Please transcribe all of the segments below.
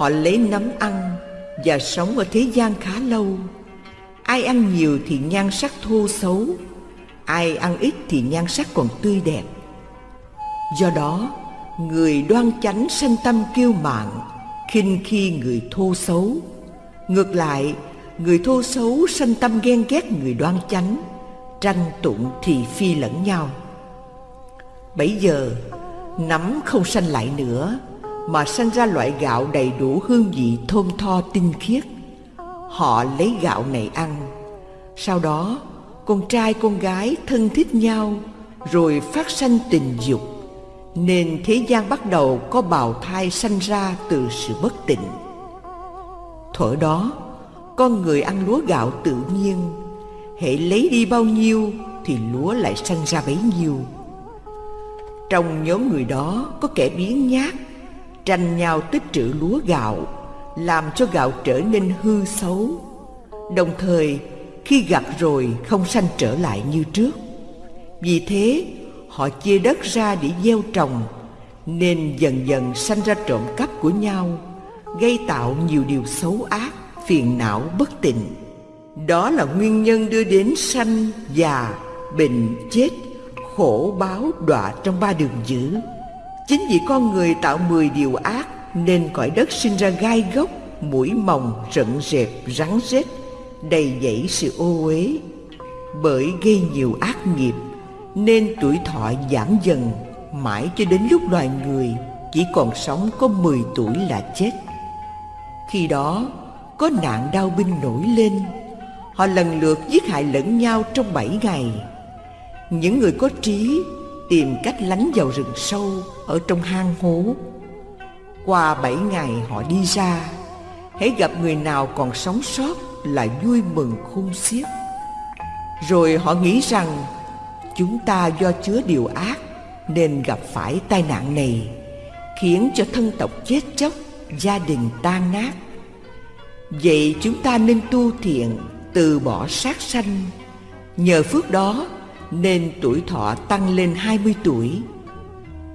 Họ lấy nấm ăn Và sống ở thế gian khá lâu. Ai ăn nhiều thì nhan sắc thô xấu, Ai ăn ít thì nhan sắc còn tươi đẹp. Do đó, Người đoan chánh sanh tâm kiêu mạn, khinh khi người thô xấu. Ngược lại, Người thô xấu sanh tâm ghen ghét người đoan chánh, Tranh tụng thì phi lẫn nhau. Bây giờ, Nấm không sanh lại nữa mà sanh ra loại gạo đầy đủ hương vị thơm tho tinh khiết. Họ lấy gạo này ăn. Sau đó, con trai con gái thân thích nhau, Rồi phát sanh tình dục. Nên thế gian bắt đầu có bào thai sanh ra từ sự bất tịnh. Thuở đó, con người ăn lúa gạo tự nhiên. Hệ lấy đi bao nhiêu thì lúa lại sanh ra bấy nhiêu. Trong nhóm người đó có kẻ biến nhát Tranh nhau tích trữ lúa gạo Làm cho gạo trở nên hư xấu. Đồng thời khi gặt rồi không sanh trở lại như trước. Vì thế họ chia đất ra để gieo trồng Nên dần dần sanh ra trộm cắp của nhau Gây tạo nhiều điều xấu ác, phiền não bất tịnh. Đó là nguyên nhân đưa đến sanh, già, bệnh, chết Khổ báo đọa trong ba đường dữ. Chính vì con người tạo mười điều ác Nên cõi đất sinh ra gai gốc, mũi mồng, rận rẹp, rắn rết đầy dẫy sự ô uế bởi gây nhiều ác nghiệp nên tuổi thọ giảm dần mãi cho đến lúc loài người chỉ còn sống có 10 tuổi là chết. Khi đó có nạn đau binh nổi lên, họ lần lượt giết hại lẫn nhau trong bảy ngày. Những người có trí tìm cách lánh vào rừng sâu ở trong hang hố. Qua bảy ngày họ đi ra, hãy gặp người nào còn sống sót là vui mừng khôn xiết. Rồi họ nghĩ rằng chúng ta do chứa điều ác nên gặp phải tai nạn này khiến cho thân tộc chết chóc gia đình tan nát. Vậy chúng ta nên tu thiện từ bỏ sát sanh. Nhờ phước đó nên tuổi thọ tăng lên 20 tuổi.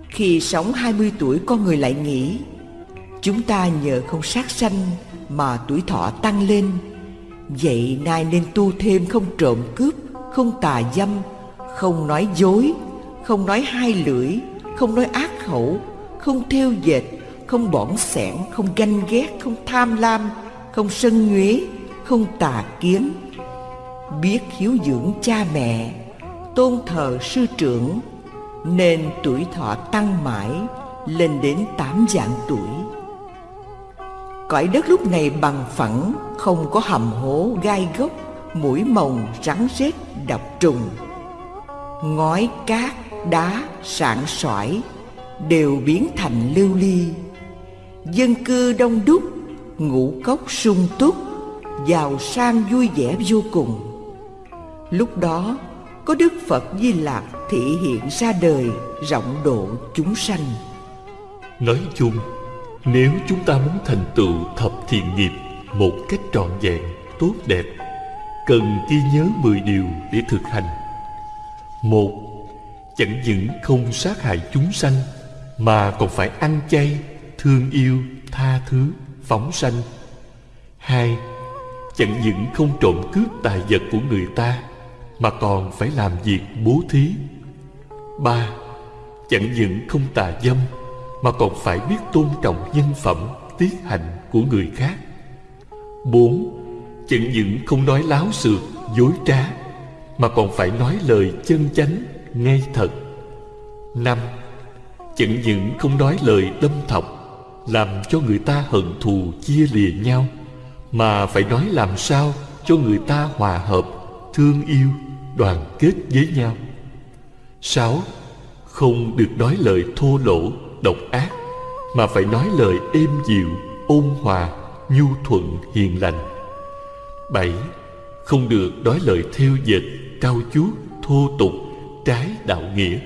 Khi sống 20 tuổi, con người lại nghĩ, chúng ta nhờ không sát sanh mà tuổi thọ tăng lên. Vậy nay nên tu thêm không trộm cướp, Không tà dâm, Không nói dối, Không nói hai lưỡi, Không nói ác khẩu, Không theo dệt, Không bỏng sẻn, Không ganh ghét, Không tham lam, Không sân nhuế, Không tà kiến, Biết hiếu dưỡng cha mẹ. Tôn thờ sư trưởng, Nên tuổi thọ tăng mãi, Lên đến tám dạng tuổi. Cõi đất lúc này bằng phẳng, Không có hầm hố gai gốc Mũi mồng rắn rết độc trùng. Ngói cát, đá sạn sỏi Đều biến thành lưu ly. Dân cư đông đúc, Ngũ cốc sung túc, Giàu sang vui vẻ vô cùng. Lúc đó có Đức Phật Di Lạc thị hiện ra đời rộng độ chúng sanh Nói chung nếu chúng ta muốn thành tựu thập thiện nghiệp một cách trọn vẹn, tốt đẹp, cần ghi nhớ mười điều để thực hành. Một, chẳng những không sát hại chúng sanh, mà còn phải ăn chay, thương yêu, tha thứ, phóng sanh. Hai, chẳng những không trộm cướp tài vật của người ta, mà còn phải làm việc bố thí. Ba, chẳng những không tà dâm, mà còn phải biết tôn trọng nhân phẩm, tiết hạnh của người khác. Bốn, chẳng những không nói láo xược, dối trá, mà còn phải nói lời chân chánh, ngay thật. Năm, chẳng những không nói lời đâm thọc, làm cho người ta hận thù chia lìa nhau, mà phải nói làm sao cho người ta hòa hợp, thương yêu, đoàn kết với nhau. Sáu, không được nói lời thô lỗ, độc ác mà phải nói lời êm dịu ôn hòa nhu thuận hiền lành bảy không được nói lời theo dệt cao chuốt thô tục trái đạo nghĩa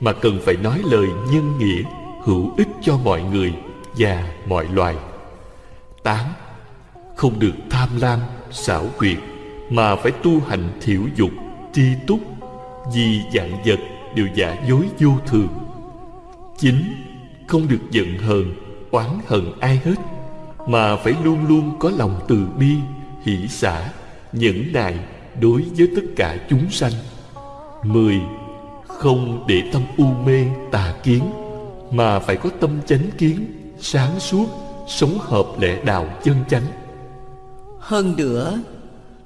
mà cần phải nói lời nhân nghĩa hữu ích cho mọi người và mọi loài tám không được tham lam xảo quyệt mà phải tu hành thiểu dục tri túc, vì dạng vật đều giả dối vô thường. Chín không được giận hờn, oán hận ai hết, mà phải luôn luôn có lòng từ bi, hỷ xả, nhẫn nại đối với tất cả chúng sanh. Mười, không để tâm u mê tà kiến, mà phải có tâm chánh kiến, sáng suốt, sống hợp lẽ đạo chân chánh. Hơn nữa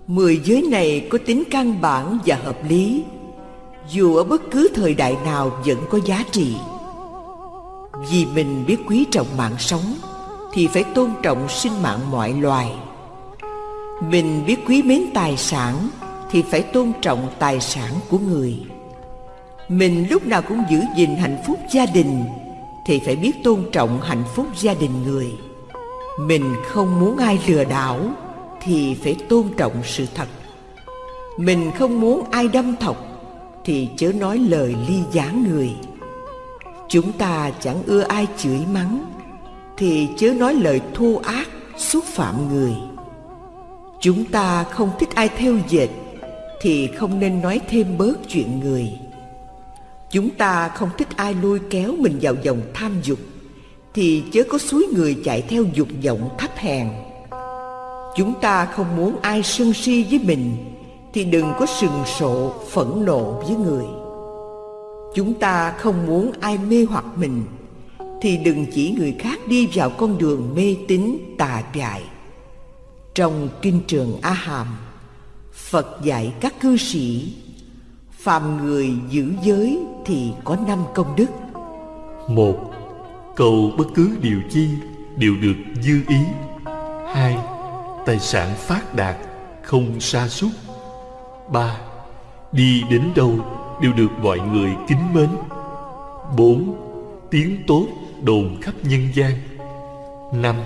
mười giới này có tính căn bản và hợp lý. Dù ở bất cứ thời đại nào vẫn có giá trị. Vì mình biết quý trọng mạng sống, thì phải tôn trọng sinh mạng mọi loài. Mình biết quý mến tài sản, thì phải tôn trọng tài sản của người. Mình lúc nào cũng giữ gìn hạnh phúc gia đình, thì phải biết tôn trọng hạnh phúc gia đình người. Mình không muốn ai lừa đảo thì phải tôn trọng sự thật. Mình không muốn ai đâm thọc, thì chớ nói lời ly gián người. Chúng ta chẳng ưa ai chửi mắng, thì chớ nói lời thô ác, xúc phạm người. Chúng ta không thích ai theo dệt, thì không nên nói thêm bớt chuyện người. Chúng ta không thích ai lôi kéo mình vào dòng tham dục, thì chớ có suối người chạy theo dục vọng thấp hèn chúng ta không muốn ai sân si với mình, thì đừng có sừng sộ, phẫn nộ với người. Chúng ta không muốn ai mê hoặc mình, thì đừng chỉ người khác đi vào con đường mê tín, tà dại. Trong kinh trường a hàm phật dạy các cư sĩ, phàm người giữ giới thì có năm công đức. Một, cầu bất cứ điều chi đều được dư ý. Hai tài sản phát đạt không sa sút. Ba, đi đến đâu đều được mọi người kính mến. Bốn, tiếng tốt đồn khắp nhân gian. Năm,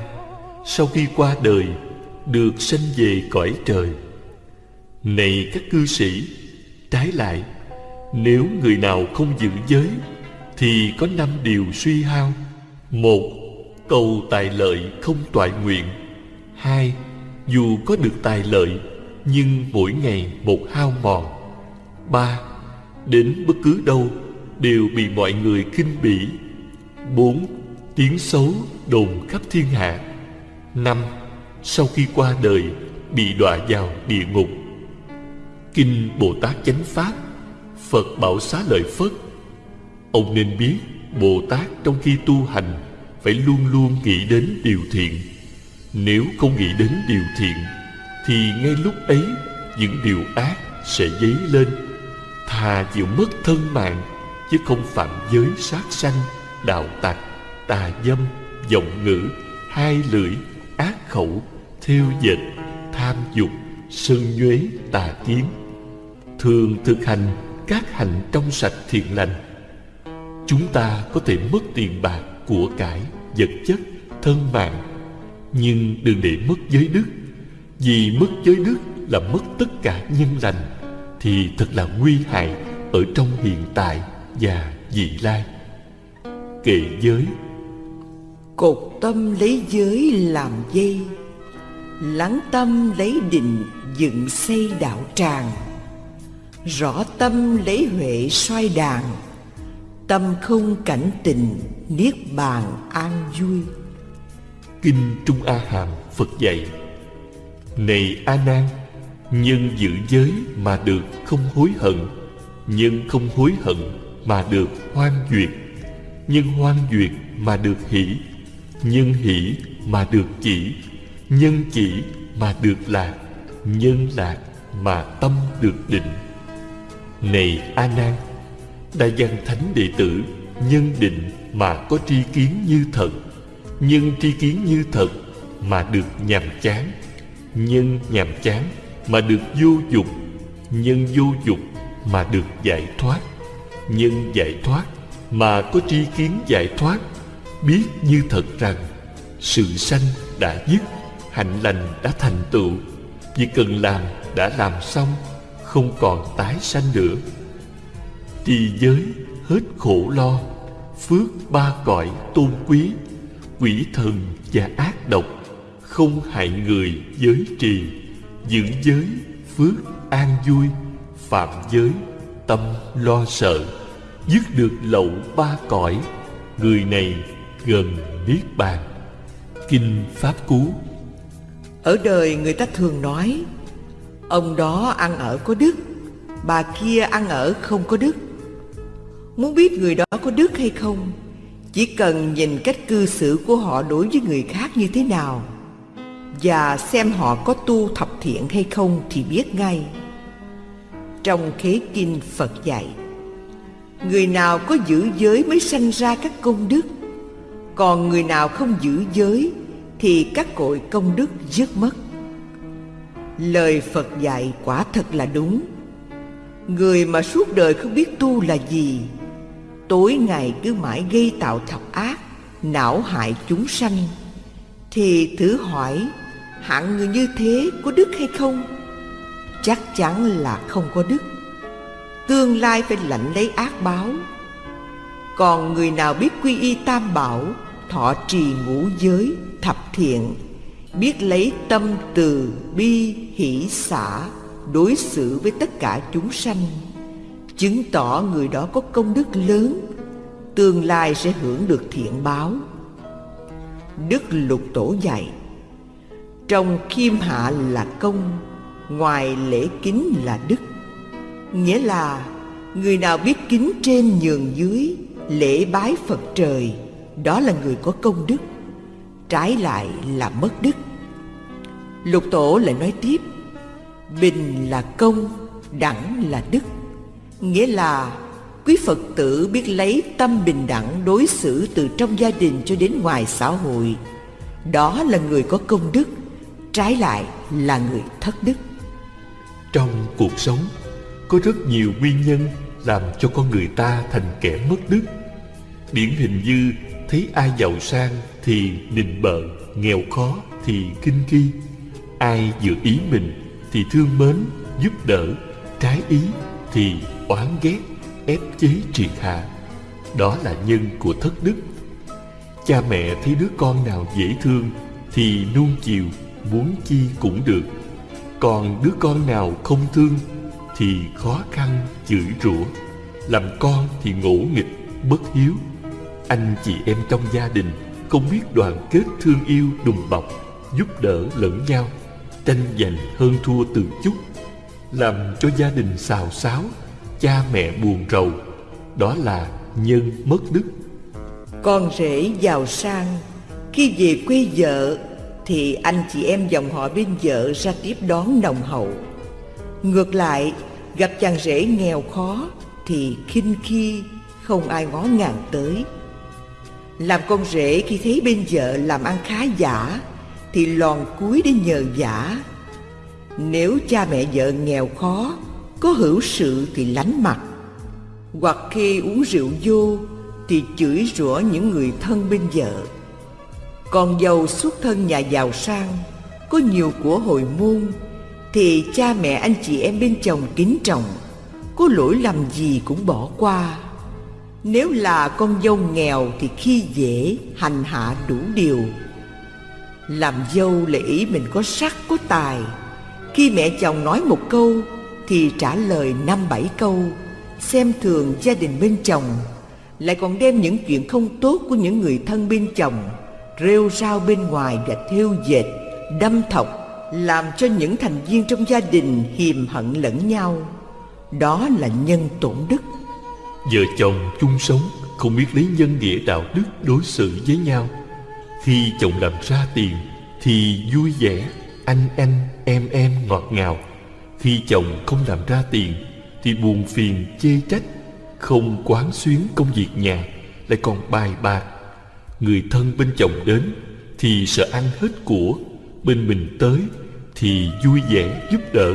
sau khi qua đời, được sanh về cõi trời. Này các cư sĩ, trái lại, nếu người nào không giữ giới, thì có năm điều suy hao. Một, cầu tài lợi không toại nguyện. Hai dù có được tài lợi, nhưng mỗi ngày một hao mòn. Ba, đến bất cứ đâu đều bị mọi người khinh bỉ. Bốn, tiếng xấu đồn khắp thiên hạ. Năm, sau khi qua đời, bị đọa vào địa ngục. Kinh bồ tát chánh pháp, phật bảo xá lợi phất. Ông nên biết bồ tát trong khi tu hành phải luôn luôn nghĩ đến điều thiện nếu không nghĩ đến điều thiện, thì ngay lúc ấy, những điều ác sẽ dấy lên. Thà chịu mất thân mạng, chứ không phạm giới sát sanh, đạo tặc, tà dâm, vọng ngữ, hai lưỡi, ác khẩu thiêu dệt, tham dục sân nhuế, tà kiến. Thường thực hành các hành trong sạch thiện lành, chúng ta có thể mất tiền bạc của cải, vật chất, thân mạng nhưng đừng để mất giới đức. Vì mất giới đức là mất tất cả nhân lành, thì thật là nguy hại ở trong hiện tại và vị lai. Kệ giới. Cột tâm lấy giới làm dây, lắng tâm lấy định dựng xây đạo tràng. Rõ tâm lấy huệ xoay đàn tâm không cảnh tình niết bàn an vui kinh trung a hàm phật dạy, này a nan nhân giữ giới mà được không hối hận, nhân không hối hận mà được hoan duyệt, nhân hoan duyệt mà được hỷ, nhân hỷ mà được chỉ, nhân chỉ mà được lạc, nhân lạc mà tâm được định. Này a nan đại văn thánh đệ tử, nhân định mà có tri kiến như thật nhưng tri kiến như thật mà được nhàm chán. Nhân nhàm chán mà được vô dục nhân vô dục mà được giải thoát. Nhân giải thoát mà có tri kiến giải thoát, biết như thật rằng sự sanh đã dứt, hạnh lành đã thành tựu. Việc cần làm đã làm xong, không còn tái sanh nữa. Trì giới hết khổ lo, phước ba cõi tôn quý quỷ thần và ác độc, không hại người giới trì, giữ giới phước an vui, phạm giới tâm lo sợ, dứt được lậu ba cõi, người này gần niết bàn. Kinh Pháp Cú. Ở đời người ta thường nói, Ông đó ăn ở có đức, Bà kia ăn ở không có đức. Muốn biết người đó có đức hay không chỉ cần nhìn cách cư xử của họ đối với người khác như thế nào Và xem họ có tu thập thiện hay không thì biết ngay. Trong khế kinh Phật dạy, Người nào có giữ giới mới sanh ra các công đức, Còn người nào không giữ giới Thì các cội công đức dứt mất. Lời Phật dạy quả thật là đúng. Người mà suốt đời không biết tu là gì Tối ngày cứ mãi gây tạo thập ác Não hại chúng sanh. Thì thử hỏi Hạng người như thế có đức hay không? Chắc chắn là không có đức. Tương lai phải lãnh lấy ác báo. Còn người nào biết quy y tam bảo Thọ trì ngũ giới, thập thiện Biết lấy tâm từ, bi, hỷ, xả Đối xử với tất cả chúng sanh? Chứng tỏ người đó có công đức lớn, Tương lai sẽ hưởng được thiện báo. Đức Lục Tổ dạy, Trong khiêm hạ là công, Ngoài lễ kính là đức. Nghĩa là, Người nào biết kính trên nhường dưới, Lễ bái Phật trời, Đó là người có công đức, Trái lại là mất đức. Lục Tổ lại nói tiếp, Bình là công, Đẳng là đức. Nghĩa là quý Phật tử biết lấy tâm bình đẳng đối xử từ trong gia đình cho đến ngoài xã hội. Đó là người có công đức, trái lại là người thất đức. Trong cuộc sống, có rất nhiều nguyên nhân làm cho con người ta thành kẻ mất đức. Điển hình như thấy ai giàu sang thì nịnh bợ, nghèo khó thì kinh khi, Ai dự ý mình thì thương mến, giúp đỡ, trái ý thì oán ghét, ép chế triệt hạ. Đó là nhân của thất đức. Cha mẹ thấy đứa con nào dễ thương thì nuông chiều, muốn chi cũng được. Còn đứa con nào không thương thì khó khăn chửi rủa. Làm con thì ngỗ nghịch, bất hiếu. Anh chị em trong gia đình không biết đoàn kết thương yêu đùm bọc, giúp đỡ lẫn nhau, tranh giành hơn thua từ chút, làm cho gia đình xào xáo, cha mẹ buồn rầu, đó là nhân mất đức. Con rể giàu sang, khi về quê vợ thì anh chị em dòng họ bên vợ ra tiếp đón nồng hậu. Ngược lại, gặp chàng rể nghèo khó thì khinh khi không ai ngó ngàng tới. Làm con rể khi thấy bên vợ làm ăn khá giả thì lòn cúi để nhờ giả nếu cha mẹ vợ nghèo khó có hữu sự thì lánh mặt. Hoặc khi uống rượu vô thì chửi rủa những người thân bên vợ. Còn giàu xuất thân nhà giàu sang, có nhiều của hồi môn, thì cha mẹ anh chị em bên chồng kính trọng, có lỗi lầm gì cũng bỏ qua. Nếu là con dâu nghèo thì khi dễ, hành hạ đủ điều. Làm dâu là ý mình có sắc có tài. Khi mẹ chồng nói một câu thì trả lời năm bảy câu, xem thường gia đình bên chồng, lại còn đem những chuyện không tốt của những người thân bên chồng rêu rao bên ngoài và thêu dệt, đâm thọc, làm cho những thành viên trong gia đình hiềm hận lẫn nhau. Đó là nhân tổn đức. Vợ chồng chung sống, không biết lấy nhân nghĩa đạo đức đối xử với nhau. Khi chồng làm ra tiền, thì vui vẻ, anh anh, em em ngọt ngào khi chồng không làm ra tiền, Thì buồn phiền, chê trách, Không quán xuyến công việc nhà, Lại còn bài bạc. Người thân bên chồng đến Thì sợ ăn hết của, Bên mình tới Thì vui vẻ giúp đỡ.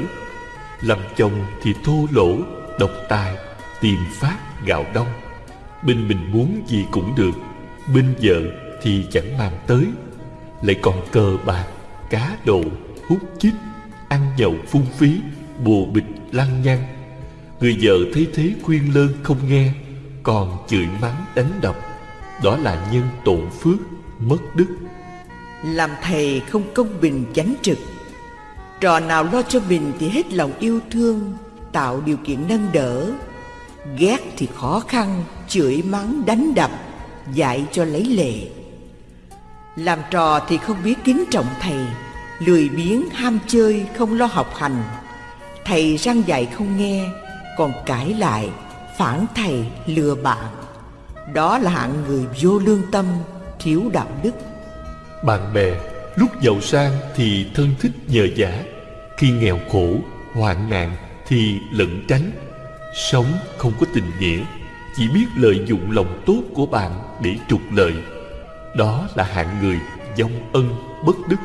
Làm chồng thì thô lỗ, Độc tài, Tiền phát gạo đông. Bên mình muốn gì cũng được, Bên vợ thì chẳng mang tới. Lại còn cờ bạc, Cá độ, Hút chích. Ăn nhậu phung phí bồ bịch lăng nhăng. Người vợ thấy thế khuyên lơn không nghe, còn chửi mắng đánh đập. Đó là nhân tổn phước, mất đức. Làm thầy không công bình chánh trực. Trò nào lo cho mình thì hết lòng yêu thương, tạo điều kiện nâng đỡ. Ghét thì khó khăn, chửi mắng đánh đập, dạy cho lấy lệ. Làm trò thì không biết kính trọng thầy. Lười biếng ham chơi không lo học hành. Thầy răng dạy không nghe Còn cãi lại Phản thầy lừa bạn. Đó là hạng người vô lương tâm Thiếu đạo đức. Bạn bè lúc giàu sang thì thân thích nhờ giả Khi nghèo khổ, hoạn nạn thì lẩn tránh. Sống không có tình nghĩa Chỉ biết lợi dụng lòng tốt của bạn để trục lợi. Đó là hạng người dông ân bất đức.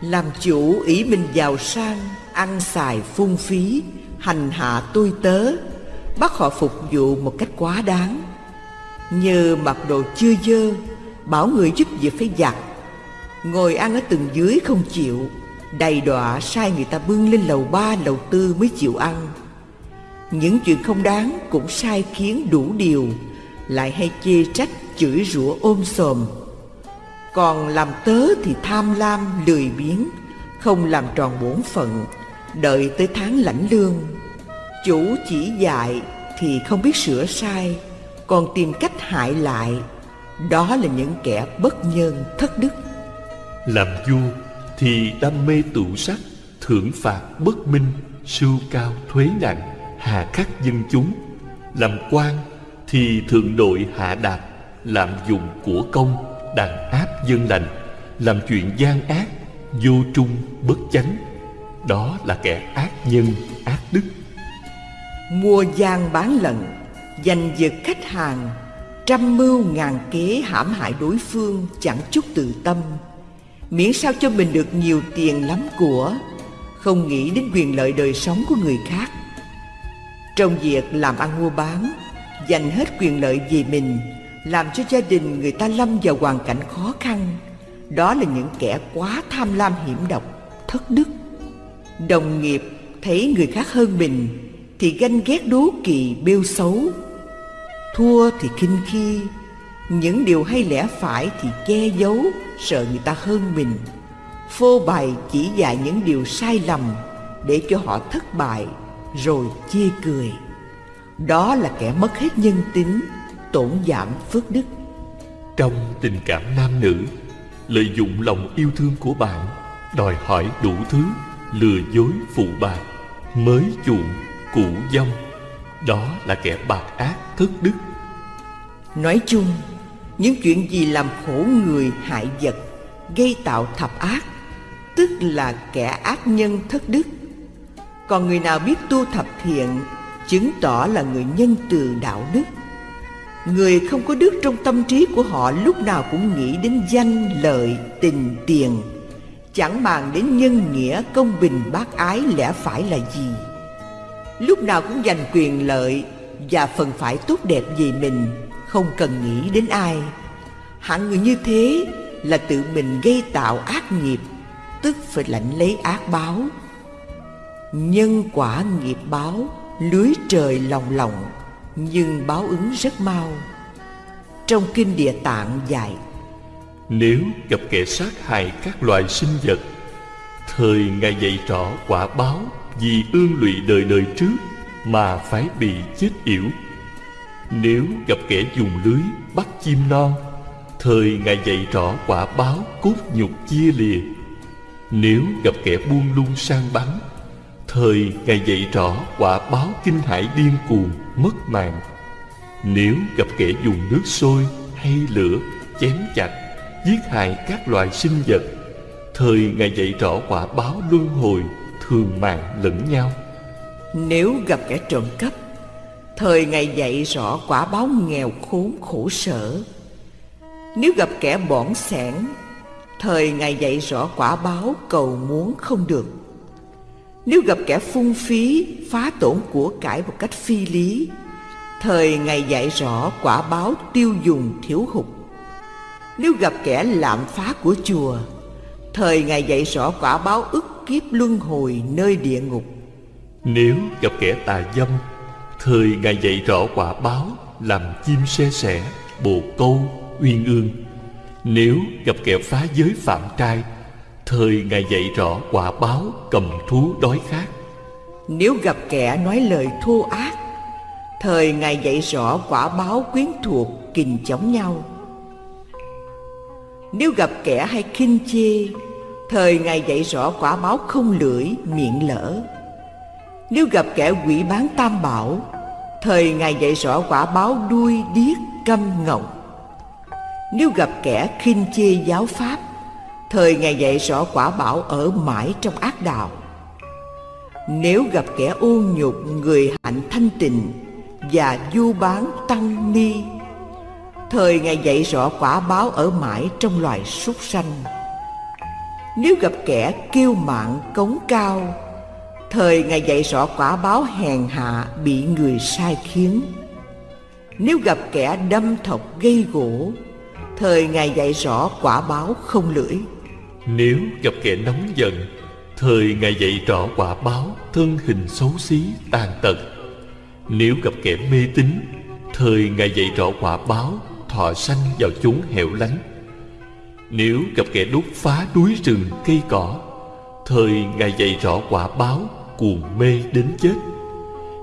Làm chủ ý mình giàu sang, Ăn xài phung phí, Hành hạ tôi tớ Bắt họ phục vụ một cách quá đáng. Như mặc đồ chưa dơ, Bảo người giúp việc phải giặt. Ngồi ăn ở tầng dưới không chịu, Đầy đọa sai người ta bưng lên lầu ba, lầu tư mới chịu ăn. Những chuyện không đáng cũng sai khiến đủ điều, Lại hay chê trách chửi rủa ôm sòm. Còn làm tớ thì tham lam, lười biếng, Không làm tròn bổn phận, Đợi tới tháng lãnh lương. Chủ chỉ dạy thì không biết sửa sai, Còn tìm cách hại lại, Đó là những kẻ bất nhân thất đức. Làm vua thì đam mê tụ sắc, Thưởng phạt bất minh, Sưu cao thuế nặng, Hà khắc dân chúng. Làm quan thì thượng đội hạ đạt Lạm dụng của công. Đàn áp dân lành, Làm chuyện gian ác, Vô trung bất chánh. Đó là kẻ ác nhân, ác đức. Mua gian bán lận Giành giật khách hàng, Trăm mưu ngàn kế hãm hại đối phương Chẳng chút tự tâm. Miễn sao cho mình được nhiều tiền lắm của, Không nghĩ đến quyền lợi đời sống của người khác. Trong việc làm ăn mua bán Dành hết quyền lợi về mình làm cho gia đình người ta lâm vào hoàn cảnh khó khăn. Đó là những kẻ quá tham lam hiểm độc, Thất đức. Đồng nghiệp thấy người khác hơn mình Thì ganh ghét đố kỵ, bêu xấu. Thua thì khinh khi. Những điều hay lẽ phải thì che giấu, Sợ người ta hơn mình. Phô bày chỉ dạy những điều sai lầm Để cho họ thất bại, Rồi chê cười. Đó là kẻ mất hết nhân tính. Tổn giảm phước đức. Trong tình cảm nam nữ Lợi dụng lòng yêu thương của bạn Đòi hỏi đủ thứ Lừa dối phụ bạc Mới chuộng, cũ dông. Đó là kẻ bạc ác thất đức. Nói chung Những chuyện gì làm khổ người hại vật Gây tạo thập ác Tức là kẻ ác nhân thất đức. Còn người nào biết tu thập thiện Chứng tỏ là người nhân từ đạo đức Người không có đức trong tâm trí của họ Lúc nào cũng nghĩ đến danh, lợi, tình, tiền. Chẳng màng đến nhân nghĩa, công bình, bác ái lẽ phải là gì? Lúc nào cũng giành quyền lợi Và phần phải tốt đẹp về mình Không cần nghĩ đến ai. Hạng người như thế là tự mình gây tạo ác nghiệp Tức phải lãnh lấy ác báo. Nhân quả nghiệp báo Lưới trời lòng lòng. Nhưng báo ứng rất mau. Trong kinh địa tạng dạy, Nếu gặp kẻ sát hại các loài sinh vật, Thời Ngài dạy rõ quả báo Vì ương lụy đời đời trước Mà phải bị chết yểu. Nếu gặp kẻ dùng lưới bắt chim non Thời Ngài dạy rõ quả báo cốt nhục chia lìa. Nếu gặp kẻ buông lung sang bắn Thời Ngài dạy rõ quả báo kinh hải điên cuồng, mất mạng. Nếu gặp kẻ dùng nước sôi hay lửa, chém chặt, Giết hại các loài sinh vật, Thời Ngài dạy rõ quả báo luân hồi, thường mạng lẫn nhau. Nếu gặp kẻ trộm cắp, Thời Ngài dạy rõ quả báo nghèo khốn khổ sở. Nếu gặp kẻ bỏng sẻn, Thời Ngài dạy rõ quả báo cầu muốn không được. Nếu gặp kẻ phung phí phá tổn của cải một cách phi lý Thời ngày dạy rõ quả báo tiêu dùng thiếu hụt. Nếu gặp kẻ lạm phá của chùa Thời ngày dạy rõ quả báo ức kiếp luân hồi nơi địa ngục. Nếu gặp kẻ tà dâm Thời ngày dạy rõ quả báo Làm chim xe sẻ Bồ câu, uyên ương. Nếu gặp kẻ phá giới phạm trai Thời Ngài dạy rõ quả báo Cầm thú đói khát. Nếu gặp kẻ nói lời thô ác, Thời Ngài dạy rõ quả báo quyến thuộc kình chống nhau. Nếu gặp kẻ hay khinh chê, Thời Ngài dạy rõ quả báo không lưỡi, miệng lỡ Nếu gặp kẻ quỷ bán tam bảo, Thời Ngài dạy rõ quả báo đuôi điếc câm ngọng. Nếu gặp kẻ khinh chê giáo pháp Thời ngày dạy rõ quả bảo ở mãi trong ác đạo. Nếu gặp kẻ ô nhục, người hạnh thanh tịnh Và du bán tăng ni, Thời ngày dạy rõ quả báo ở mãi trong loài súc sanh. Nếu gặp kẻ kiêu mạn, cống cao, Thời ngày dạy rõ quả báo hèn hạ bị người sai khiến. Nếu gặp kẻ đâm thọc gây gỗ, Thời ngày dạy rõ quả báo không lưỡi. Nếu gặp kẻ nóng giận Thời Ngài dạy rõ quả báo thân hình xấu xí tàn tật. Nếu gặp kẻ mê tín Thời Ngài dạy rõ quả báo thọ sanh vào chốn hẻo lánh. Nếu gặp kẻ đốt phá núi rừng cây cỏ Thời Ngài dạy rõ quả báo cuồng mê đến chết.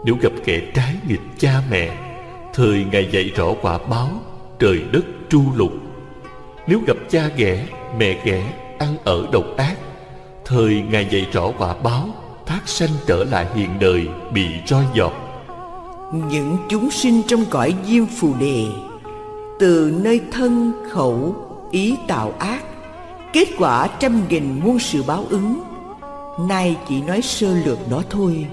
Nếu gặp kẻ trái nghịch cha mẹ Thời Ngài dạy rõ quả báo trời đất tru lục. Nếu gặp cha ghẻ, mẹ ghẻ, ăn ở độc ác Thời Ngài dạy rõ quả báo thác sanh trở lại hiện đời bị roi giọt. Những chúng sinh trong cõi diêm phù đề Từ nơi thân, khẩu, ý tạo ác Kết quả trăm nghìn muôn sự báo ứng Nay chỉ nói sơ lược đó thôi.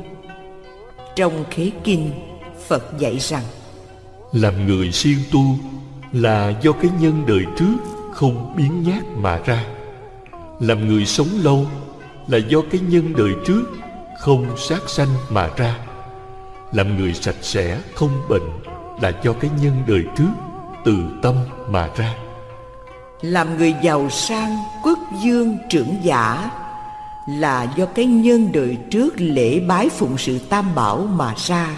Trong khế kinh Phật dạy rằng Làm người siêng tu Là do cái nhân đời trước Không biến nhát mà ra Làm người sống lâu Là do cái nhân đời trước Không sát sanh mà ra. Làm người sạch sẽ không bệnh Là do cái nhân đời trước Từ tâm mà ra. Làm người giàu sang Quốc dương trưởng giả là do cái nhân đời trước lễ bái phụng sự tam bảo mà ra.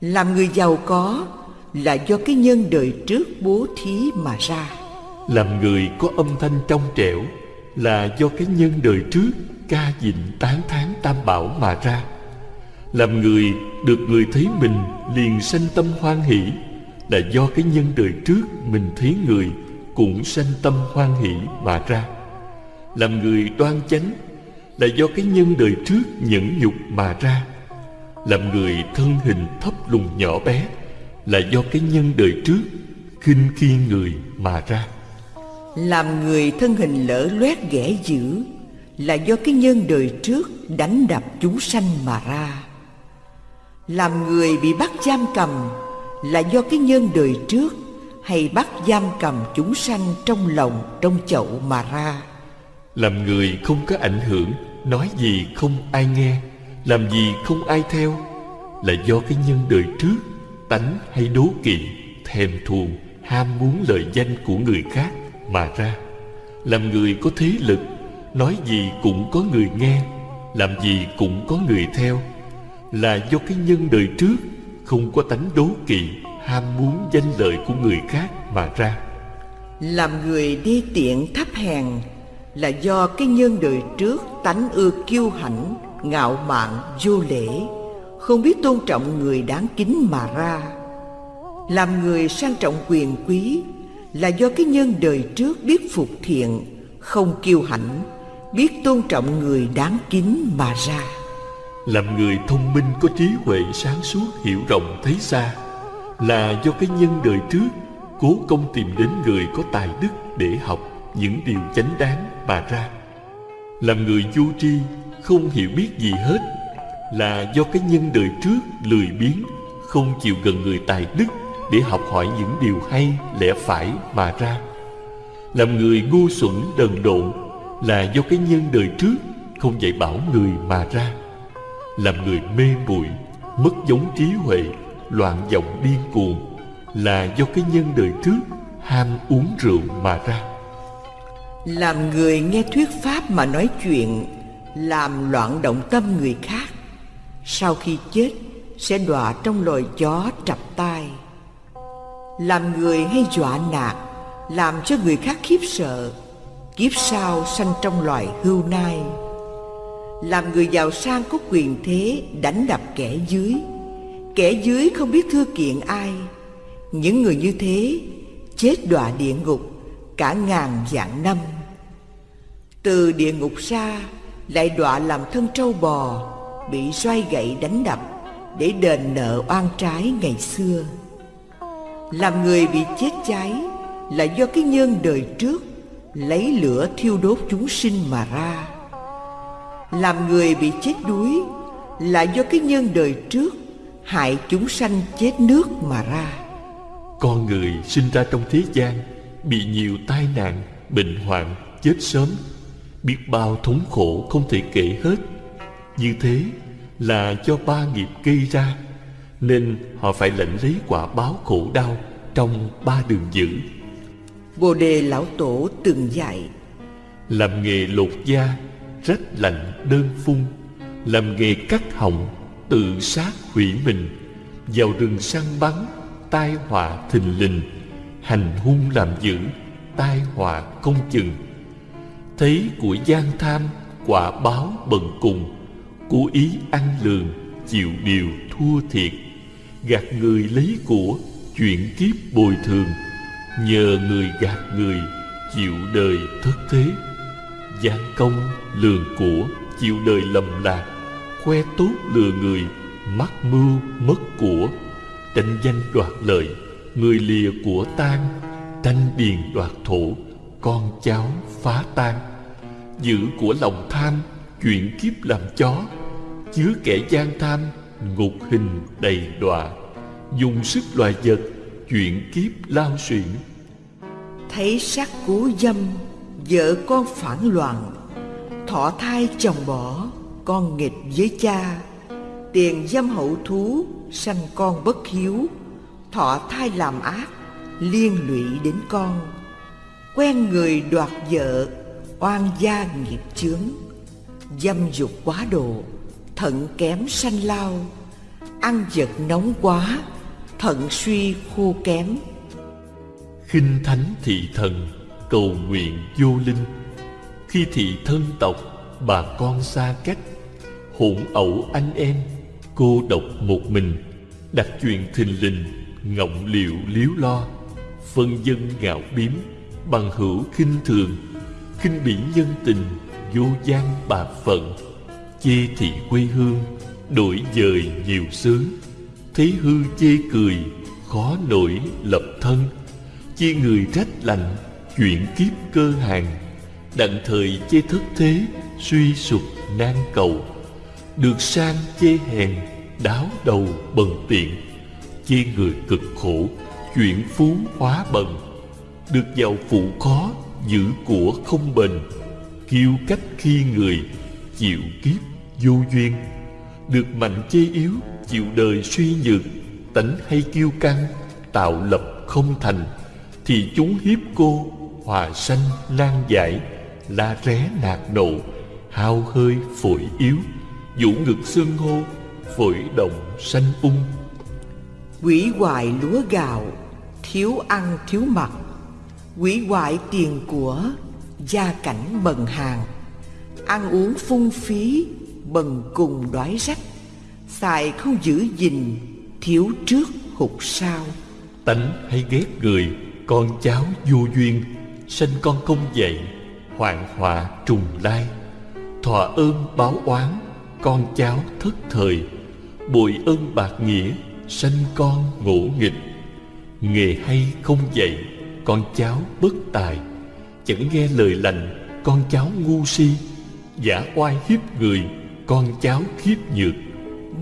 Làm người giàu có là do cái nhân đời trước bố thí mà ra. Làm người có âm thanh trong trẻo là do cái nhân đời trước ca dịnh tán thán tam bảo mà ra. Làm người được người thấy mình liền sanh tâm hoan hỷ, là do cái nhân đời trước mình thấy người cũng sanh tâm hoan hỷ mà ra. Làm người đoan chánh, là do cái nhân đời trước nhẫn nhục mà ra. Làm người thân hình thấp lùn nhỏ bé, là do cái nhân đời trước khinh khi người mà ra làm người thân hình lỡ loét ghẻ dữ là do cái nhân đời trước đánh đập chúng sanh mà ra. Làm người bị bắt giam cầm là do cái nhân đời trước hay bắt giam cầm chúng sanh trong lòng trong chậu mà ra. Làm người không có ảnh hưởng, nói gì không ai nghe, làm gì không ai theo là do cái nhân đời trước tánh hay đố kỵ, thèm thuồng, ham muốn lợi danh của người khác mà ra. Làm người có thế lực, nói gì cũng có người nghe, làm gì cũng có người theo. Là do cái nhân đời trước, không có tánh đố kỵ, ham muốn danh lợi của người khác mà ra. Làm người đi tiện thấp hèn là do cái nhân đời trước tánh ưa kiêu hãnh, ngạo mạn, vô lễ. Không biết tôn trọng người đáng kính mà ra. Làm người sang trọng quyền quý là do cái nhân đời trước biết phục thiện, không kiêu hãnh, biết tôn trọng người đáng kính mà ra. Làm người thông minh có trí huệ sáng suốt, hiểu rộng, thấy xa, là do cái nhân đời trước cố công tìm đến người có tài đức để học những điều chánh đáng mà ra. Làm người vô tri, không hiểu biết gì hết, là do cái nhân đời trước lười biếng, không chịu gần người tài đức để học hỏi những điều hay, lẽ phải mà ra. Làm người ngu xuẩn đần độn là do cái nhân đời trước không dạy bảo người mà ra. Làm người mê muội, mất giống trí huệ, loạn vọng điên cuồng là do cái nhân đời trước ham uống rượu mà ra. Làm người nghe thuyết pháp mà nói chuyện, làm loạn động tâm người khác, sau khi chết sẽ đọa trong loài chó trập tai làm người hay dọa nạt, làm cho người khác khiếp sợ, kiếp sau sanh trong loài hưu nai. Làm người giàu sang có quyền thế, đánh đập kẻ dưới. Kẻ dưới không biết thưa kiện ai. Những người như thế, chết đọa địa ngục, cả ngàn vạn năm. Từ địa ngục ra, lại đọa làm thân trâu bò, bị xoay gậy đánh đập, để đền nợ oan trái ngày xưa làm người bị chết cháy là do cái nhân đời trước lấy lửa thiêu đốt chúng sinh mà ra. Làm người bị chết đuối là do cái nhân đời trước hại chúng sanh chết nước mà ra. Con người sinh ra trong thế gian bị nhiều tai nạn, bệnh hoạn, chết sớm, biết bao thống khổ không thể kể hết. Như thế là do ba nghiệp gây ra nên họ phải lãnh lấy quả báo khổ đau trong ba đường dữ. Bồ đề lão tổ từng dạy làm nghề lột da rách lạnh đơn phun. Làm nghề cắt họng tự sát hủy mình. Vào rừng săn bắn tai họa thình lình. Hành hung làm dữ tai họa không chừng. Thấy của gian tham quả báo bần cùng. Cố ý ăn lường chịu điều thua thiệt gạt người lấy của chuyện kiếp bồi thường. Nhờ người gạt người, chịu đời thất thế. Gian công lường của, chịu đời lầm lạc. Khoe tốt lừa người, mắc mưu mất của. Tranh danh đoạt lợi, người lìa của tan tranh điền đoạt thổ, con cháu phá tan giữ của lòng tham chuyện kiếp làm chó. Chứa kẻ gian tham ngục hình đầy đọa, dùng sức loài vật chuyện kiếp lao xuyển. Thấy sắc cú dâm, vợ con phản loạn, thọ thai chồng bỏ, con nghịch với cha. Tiền dâm hậu thú, sanh con bất hiếu, thọ thai làm ác, liên lụy đến con. Quen người đoạt vợ, oan gia nghiệp chướng, dâm dục quá độ thận kém sanh lao, ăn vật nóng quá, thận suy khô kém. Khinh thánh thị thần, cầu nguyện vô linh. Khi thị thân tộc, bà con xa cách, hỗn ẩu anh em, cô độc một mình. Đặt chuyện thình lình, ngọng liệu liếu lo, phân dân gạo biếm, bằng hữu khinh thường. Khinh bỉ nhân tình, vô gian bà phận chê thị quê hương, đổi dời nhiều xứ. Thấy hư chê cười, khó nổi lập thân. Chê người trách lành chuyện kiếp cơ hàng. Đặng thời chê thất thế, suy sụp nan cầu. Được sang chê hèn, đáo đầu bần tiện. Chê người cực khổ chuyện phú hóa bần. Được giàu phụ khó, giữ của không bền. Kiêu cách khi người, chịu kiếp vô duyên, được mạnh chê yếu, chịu đời suy nhược, tánh hay kiêu căng, tạo lập không thành, thì chúng hiếp cô, hòa sanh nan giải, la ré nạt nộ, hao hơi phổi yếu, vũ ngực xương hô, phổi động sanh ung. Quỷ hoại lúa gạo, thiếu ăn thiếu mặc, quỷ hoại tiền của, gia cảnh bần hàng ăn uống phung phí bần cùng đói rách, xài không giữ gìn, thiếu trước hụt sau. Tánh hay ghét người, con cháu vô duyên, sanh con không dậy, hoạn họa trùng lai. Thọ ơn báo oán, con cháu thất thời bội ơn bạc nghĩa, sanh con ngỗ nghịch. Nghề hay không dạy con cháu bất tài, chẳng nghe lời lành, con cháu ngu si, giả oai hiếp người con cháu khiếp nhược.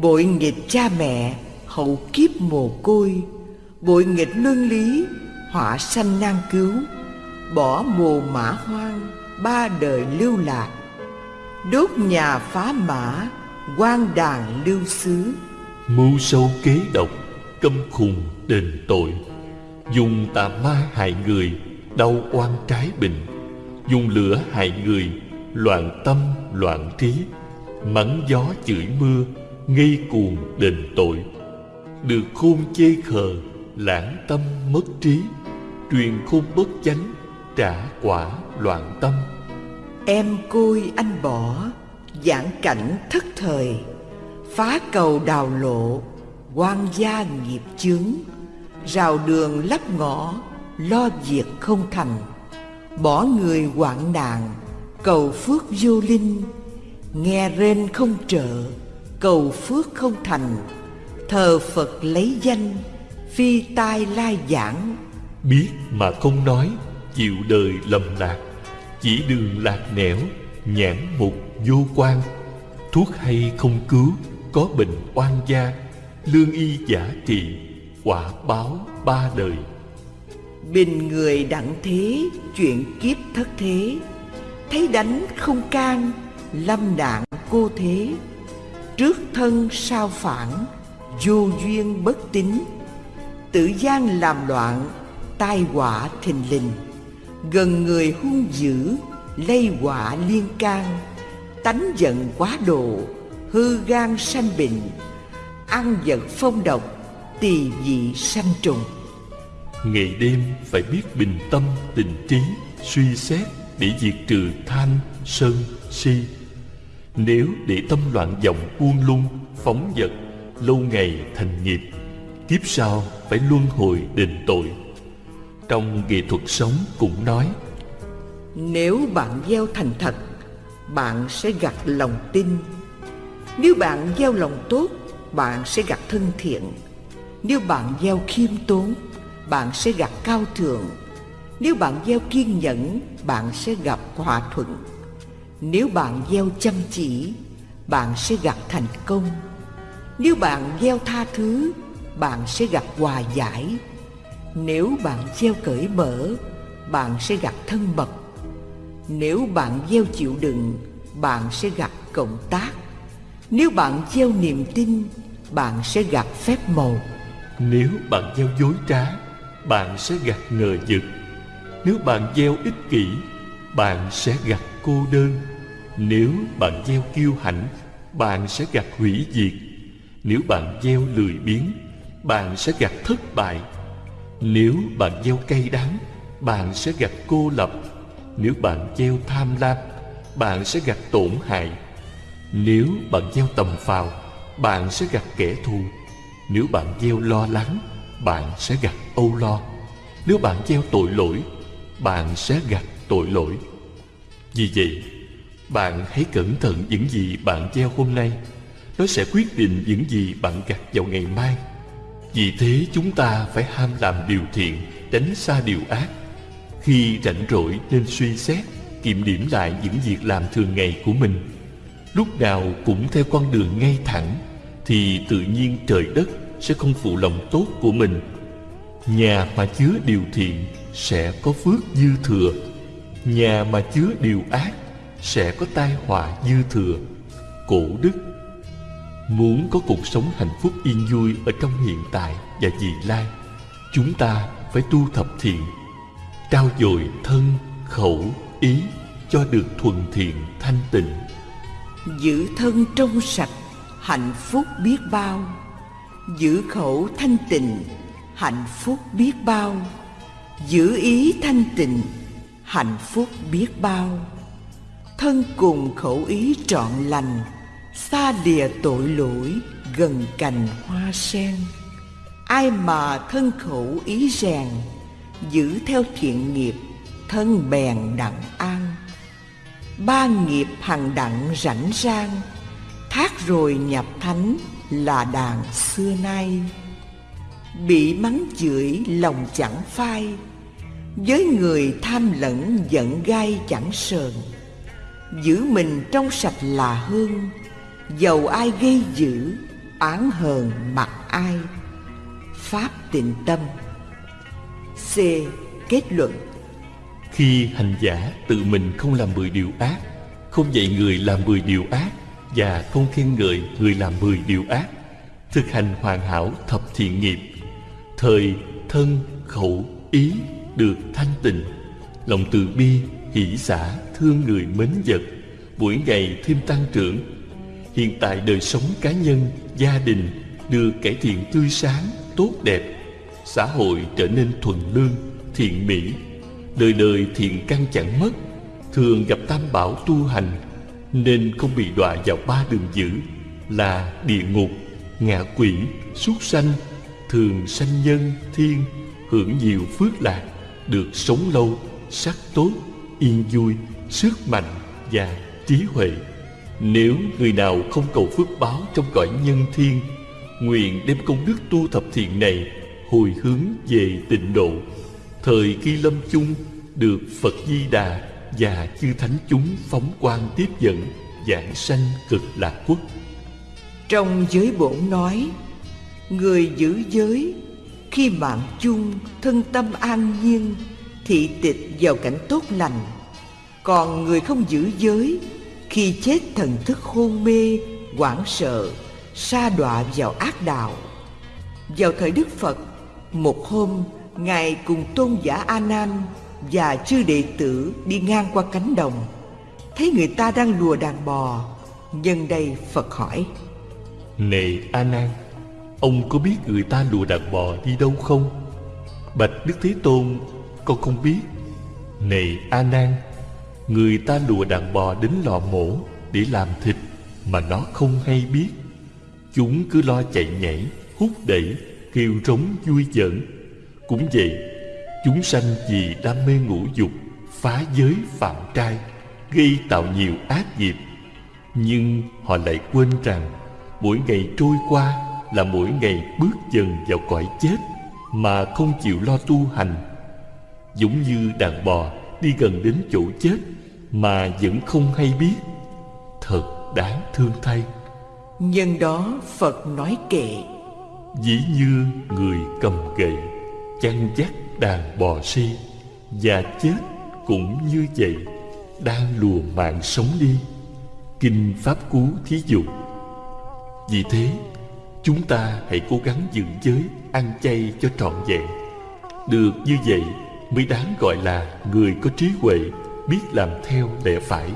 Bội nghịch cha mẹ hậu kiếp mồ côi. Bội nghịch luân lý họa sanh nan cứu. Bỏ mồ mã hoang ba đời lưu lạc. Đốt nhà phá mã quan đàn lưu xứ. Mưu sâu kế độc câm khùng đền tội. Dùng tà ma hại người đau oan trái bình. Dùng lửa hại người loạn tâm loạn trí mắng gió chửi mưa, ngây cuồng đền tội. Được khôn chê khờ, lãng tâm mất trí. Truyền khôn bất chánh, trả quả loạn tâm. Em côi anh bỏ, giảng cảnh thất thời. Phá cầu đào lộ quan gia nghiệp chướng. Rào đường lắp ngõ, lo việc không thành. Bỏ người hoạn nạn, cầu phước vô linh nghe rên không trợ cầu phước không thành. Thờ phật lấy danh phi tai lai giảng. Biết mà không nói chịu đời lầm lạc. Chỉ đường lạc nẻo nhãn mục vô quan. Thuốc hay không cứu có bệnh oan gia. Lương y giả trị quả báo ba đời. Bình người đặng thế chuyện kiếp thất thế. Thấy đánh không can lâm đạn cô thế. Trước thân sao phản, vô duyên bất tín. Tự gian làm loạn, tai họa thình lình. Gần người hung dữ, lây họa liên can. Tánh giận quá độ, hư gan sanh bệnh. Ăn vật phong độc, tỳ vị sanh trùng. Ngày đêm phải biết bình tâm, tình trí, suy xét để diệt trừ tham sân, si nếu để tâm loạn vọng buông lung, phóng vật, lâu ngày thành nghiệp, kiếp sau phải luân hồi đền tội. Trong nghệ thuật sống cũng nói, nếu bạn gieo thành thật, bạn sẽ gặt lòng tin. Nếu bạn gieo lòng tốt, bạn sẽ gặt thân thiện. Nếu bạn gieo khiêm tốn, bạn sẽ gặt cao thượng. Nếu bạn gieo kiên nhẫn, bạn sẽ gặp hòa thuận nếu bạn gieo chăm chỉ, bạn sẽ gặp thành công. Nếu bạn gieo tha thứ, bạn sẽ gặp hòa giải. Nếu bạn gieo cởi mở, bạn sẽ gặp thân mật. Nếu bạn gieo chịu đựng, bạn sẽ gặp cộng tác. Nếu bạn gieo niềm tin, bạn sẽ gặp phép màu. Nếu bạn gieo dối trá, bạn sẽ gặt ngờ vực. Nếu bạn gieo ích kỷ, bạn sẽ gặt cô đơn nếu bạn gieo kiêu hãnh, bạn sẽ gặt hủy diệt. Nếu bạn gieo lười biếng, bạn sẽ gặt thất bại. Nếu bạn gieo cay đắng, bạn sẽ gặt cô lập. Nếu bạn gieo tham lam, bạn sẽ gặt tổn hại. Nếu bạn gieo tầm phào, bạn sẽ gặt kẻ thù. Nếu bạn gieo lo lắng, bạn sẽ gặt âu lo. Nếu bạn gieo tội lỗi, bạn sẽ gặt tội lỗi. Vì vậy bạn hãy cẩn thận những gì bạn gieo hôm nay. Nó sẽ quyết định những gì bạn gặt vào ngày mai. Vì thế chúng ta phải ham làm điều thiện, tránh xa điều ác. Khi rảnh rỗi nên suy xét, kiểm điểm lại những việc làm thường ngày của mình. Lúc nào cũng theo con đường ngay thẳng, thì tự nhiên trời đất sẽ không phụ lòng tốt của mình. Nhà mà chứa điều thiện sẽ có phước dư thừa. Nhà mà chứa điều ác sẽ có tai họa dư thừa. Cổ đức muốn có cuộc sống hạnh phúc yên vui ở trong hiện tại và vị lai, chúng ta phải tu thập thiện, trao dồi thân, khẩu, ý cho được thuần thiện, thanh tịnh. Giữ thân trong sạch, hạnh phúc biết bao. Giữ khẩu thanh tịnh, hạnh phúc biết bao. Giữ ý thanh tịnh, hạnh phúc biết bao thân cùng khẩu ý trọn lành, xa lìa tội lỗi, gần cành hoa sen. Ai mà thân khẩu ý rèn, giữ theo thiện nghiệp, thân bèn đặng an. Ba nghiệp hằng đặng rảnh rang, thác rồi nhập thánh là đàn xưa nay. Bị mắng chửi lòng chẳng phai, với người tham lẫn giận gai chẳng sờn giữ mình trong sạch là hơn dầu ai gây dữ oán hờn mặc ai. Pháp tịnh tâm. C. Kết luận. Khi hành giả tự mình không làm mười điều ác, không dạy người làm mười điều ác, và không khen ngợi người làm mười điều ác, thực hành hoàn hảo thập thiện nghiệp, thời thân khẩu ý được thanh tịnh, lòng từ bi hỷ xả thương người mến vật mỗi ngày thêm tăng trưởng. Hiện tại đời sống cá nhân gia đình được cải thiện tươi sáng tốt đẹp. Xã hội trở nên thuần lương thiện mỹ. Đời đời thiện căn chẳng mất thường gặp tam bảo tu hành nên không bị đọa vào ba đường dữ là địa ngục ngạ quỷ súc sanh thường sanh nhân thiên hưởng nhiều phước lạc được sống lâu sắc tốt, yên vui, sức mạnh và trí huệ. Nếu người nào không cầu phước báo trong cõi nhân thiên, nguyện đem công đức tu thập thiện này hồi hướng về tịnh độ. Thời khi lâm chung được Phật Di Đà và chư thánh chúng phóng quang tiếp dẫn giảng sanh cực lạc quốc. Trong giới bổn nói, người giữ giới khi mạng chung thân tâm an nhiên thị tịch vào cảnh tốt lành còn người không giữ giới, khi chết thần thức hôn mê, hoảng sợ, sa đọa vào ác đạo. Vào thời đức phật, một hôm, ngài cùng tôn giả a nan và chư đệ tử đi ngang qua cánh đồng. Thấy người ta đang lùa đàn bò, nhân đây phật hỏi này a nan, ông có biết người ta lùa đàn bò đi đâu không? Bạch đức thế tôn, con không biết. Này a nan Người ta lùa đàn bò đến lò mổ Để làm thịt Mà nó không hay biết. Chúng cứ lo chạy nhảy, Hút đẩy, Kêu rống vui giỡn. Cũng vậy, Chúng sanh vì đam mê ngũ dục, Phá giới phạm trai, Gây tạo nhiều ác nghiệp. Nhưng họ lại quên rằng Mỗi ngày trôi qua Là mỗi ngày bước dần vào cõi chết Mà không chịu lo tu hành. Giống như đàn bò đi gần đến chỗ chết mà vẫn không hay biết. Thật đáng thương thay. Nhân đó phật nói kệ. Dĩ như người cầm gậy chăn dắt đàn bò si và chết cũng như vậy đang lùa mạng sống đi. Kinh pháp cú thí dụ. Vì thế chúng ta hãy cố gắng giữ giới ăn chay cho trọn vẹn. Được như vậy mới đáng gọi là người có trí huệ, biết làm theo lẽ phải.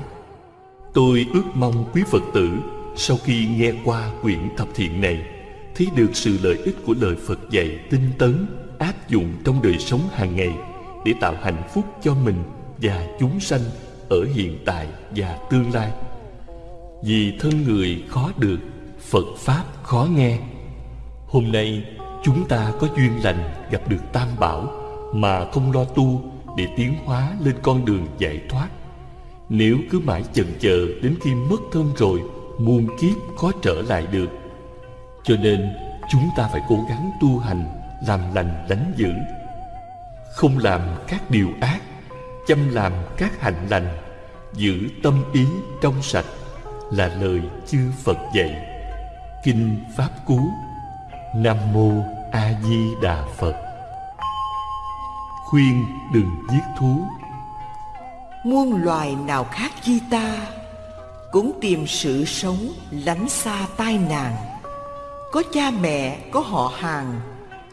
Tôi ước mong quý phật tử, sau khi nghe qua quyển thập thiện này, thấy được sự lợi ích của lời phật dạy tinh tấn, áp dụng trong đời sống hàng ngày để tạo hạnh phúc cho mình và chúng sanh ở hiện tại và tương lai. Vì thân người khó được, phật pháp khó nghe. Hôm nay, chúng ta có duyên lành gặp được tam bảo mà không lo tu để tiến hóa lên con đường giải thoát. Nếu cứ mãi chần chờ đến khi mất thân rồi, muôn kiếp khó trở lại được. Cho nên, chúng ta phải cố gắng tu hành, làm lành lánh dữ. Không làm các điều ác, chăm làm các hạnh lành, giữ tâm ý trong sạch là lời chư phật dạy. Kinh pháp cú, nam mô a di đà phật khuyên đừng giết thú. Muôn loài nào khác chi ta cũng tìm sự sống lánh xa tai nạn. Có cha mẹ, có họ hàng,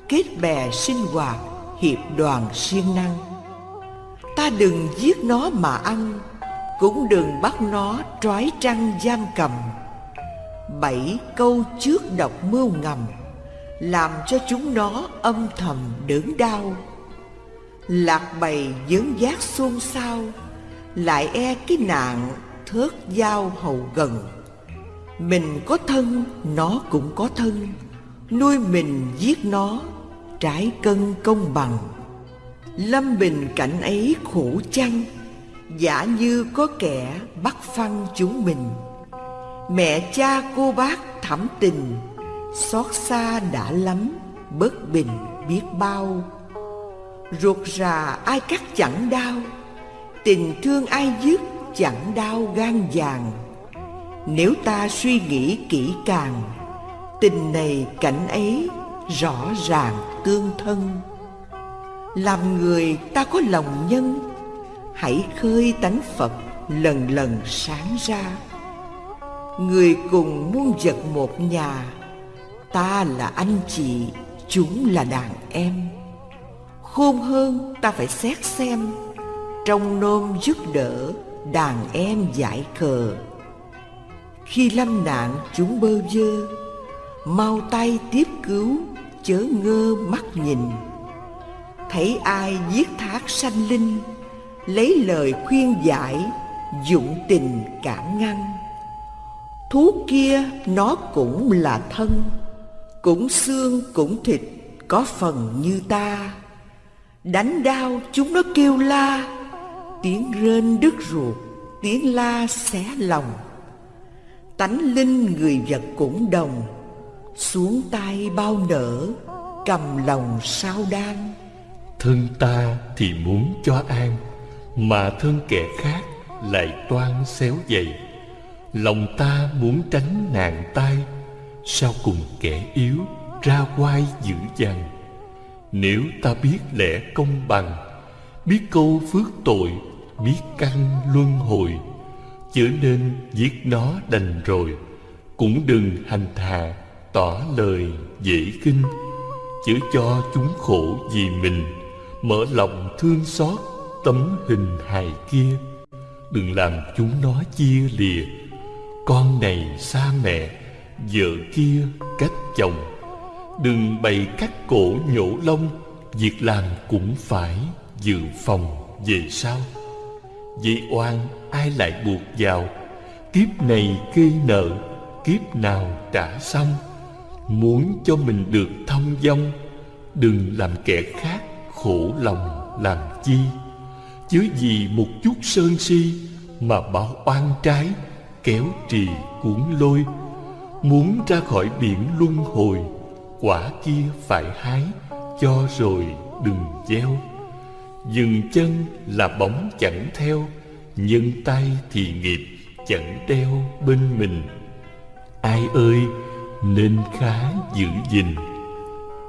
kết bè sinh hoạt, hiệp đoàn siêng năng. Ta đừng giết nó mà ăn, cũng đừng bắt nó trói trăng giam cầm. Bảy câu trước độc mưu ngầm, làm cho chúng nó âm thầm đớn đau lạc bầy dướng giác xôn xao, lại e cái nạn thớt dao hầu gần. Mình có thân, nó cũng có thân, nuôi mình giết nó, trái cân công bằng. Lâm bình cảnh ấy khổ chăng, giả như có kẻ bắt phăng chúng mình. Mẹ cha cô bác thẳm tình, xót xa đã lắm, bất bình biết bao ruột rà ai cắt chẳng đau, tình thương ai dứt chẳng đau gan vàng. Nếu ta suy nghĩ kỹ càng, tình này cảnh ấy rõ ràng tương thân. Làm người ta có lòng nhân, hãy khơi tánh phật lần lần sáng ra. Người cùng muôn vật một nhà, ta là anh chị, chúng là đàn em khôn hơn ta phải xét xem. Trong nôm giúp đỡ, đàn em giải khờ. Khi lâm nạn chúng bơ vơ, mau tay tiếp cứu, chớ ngơ mắt nhìn. Thấy ai giết thác sanh linh, lấy lời khuyên giải, dụng tình cản ngăn. Thú kia nó cũng là thân, cũng xương cũng thịt, có phần như ta đánh đau chúng nó kêu la. Tiếng rên đứt ruột, tiếng la xé lòng. Tánh linh người vật cũng đồng, xuống tay bao nở, cầm lòng sao đan. Thân ta thì muốn cho an, mà thân kẻ khác lại toan xéo dày. Lòng ta muốn tránh nạn tai, sao cùng kẻ yếu ra quai dữ dằn? Nếu ta biết lẽ công bằng, biết câu phước tội, biết căn luân hồi, chớ nên giết nó đành rồi, cũng đừng hành thà tỏ lời dễ kinh. Chớ cho chúng khổ vì mình, mở lòng thương xót tấm hình hài kia. Đừng làm chúng nó chia lìa, con này xa mẹ, vợ kia cách chồng đừng bày cắt cổ nhổ lông, việc làm cũng phải dự phòng về sau. Vậy oan ai lại buộc vào? Kiếp này gây nợ, kiếp nào trả xong? Muốn cho mình được thông dong, đừng làm kẻ khác khổ lòng làm chi. Chứ vì một chút sơn si mà bảo oan trái, kéo trì cuốn lôi. Muốn ra khỏi biển luân hồi quả kia phải hái, cho rồi đừng gieo. Dừng chân là bóng chẳng theo nhân tay thì nghiệp chẳng đeo bên mình. Ai ơi, nên khá giữ gìn.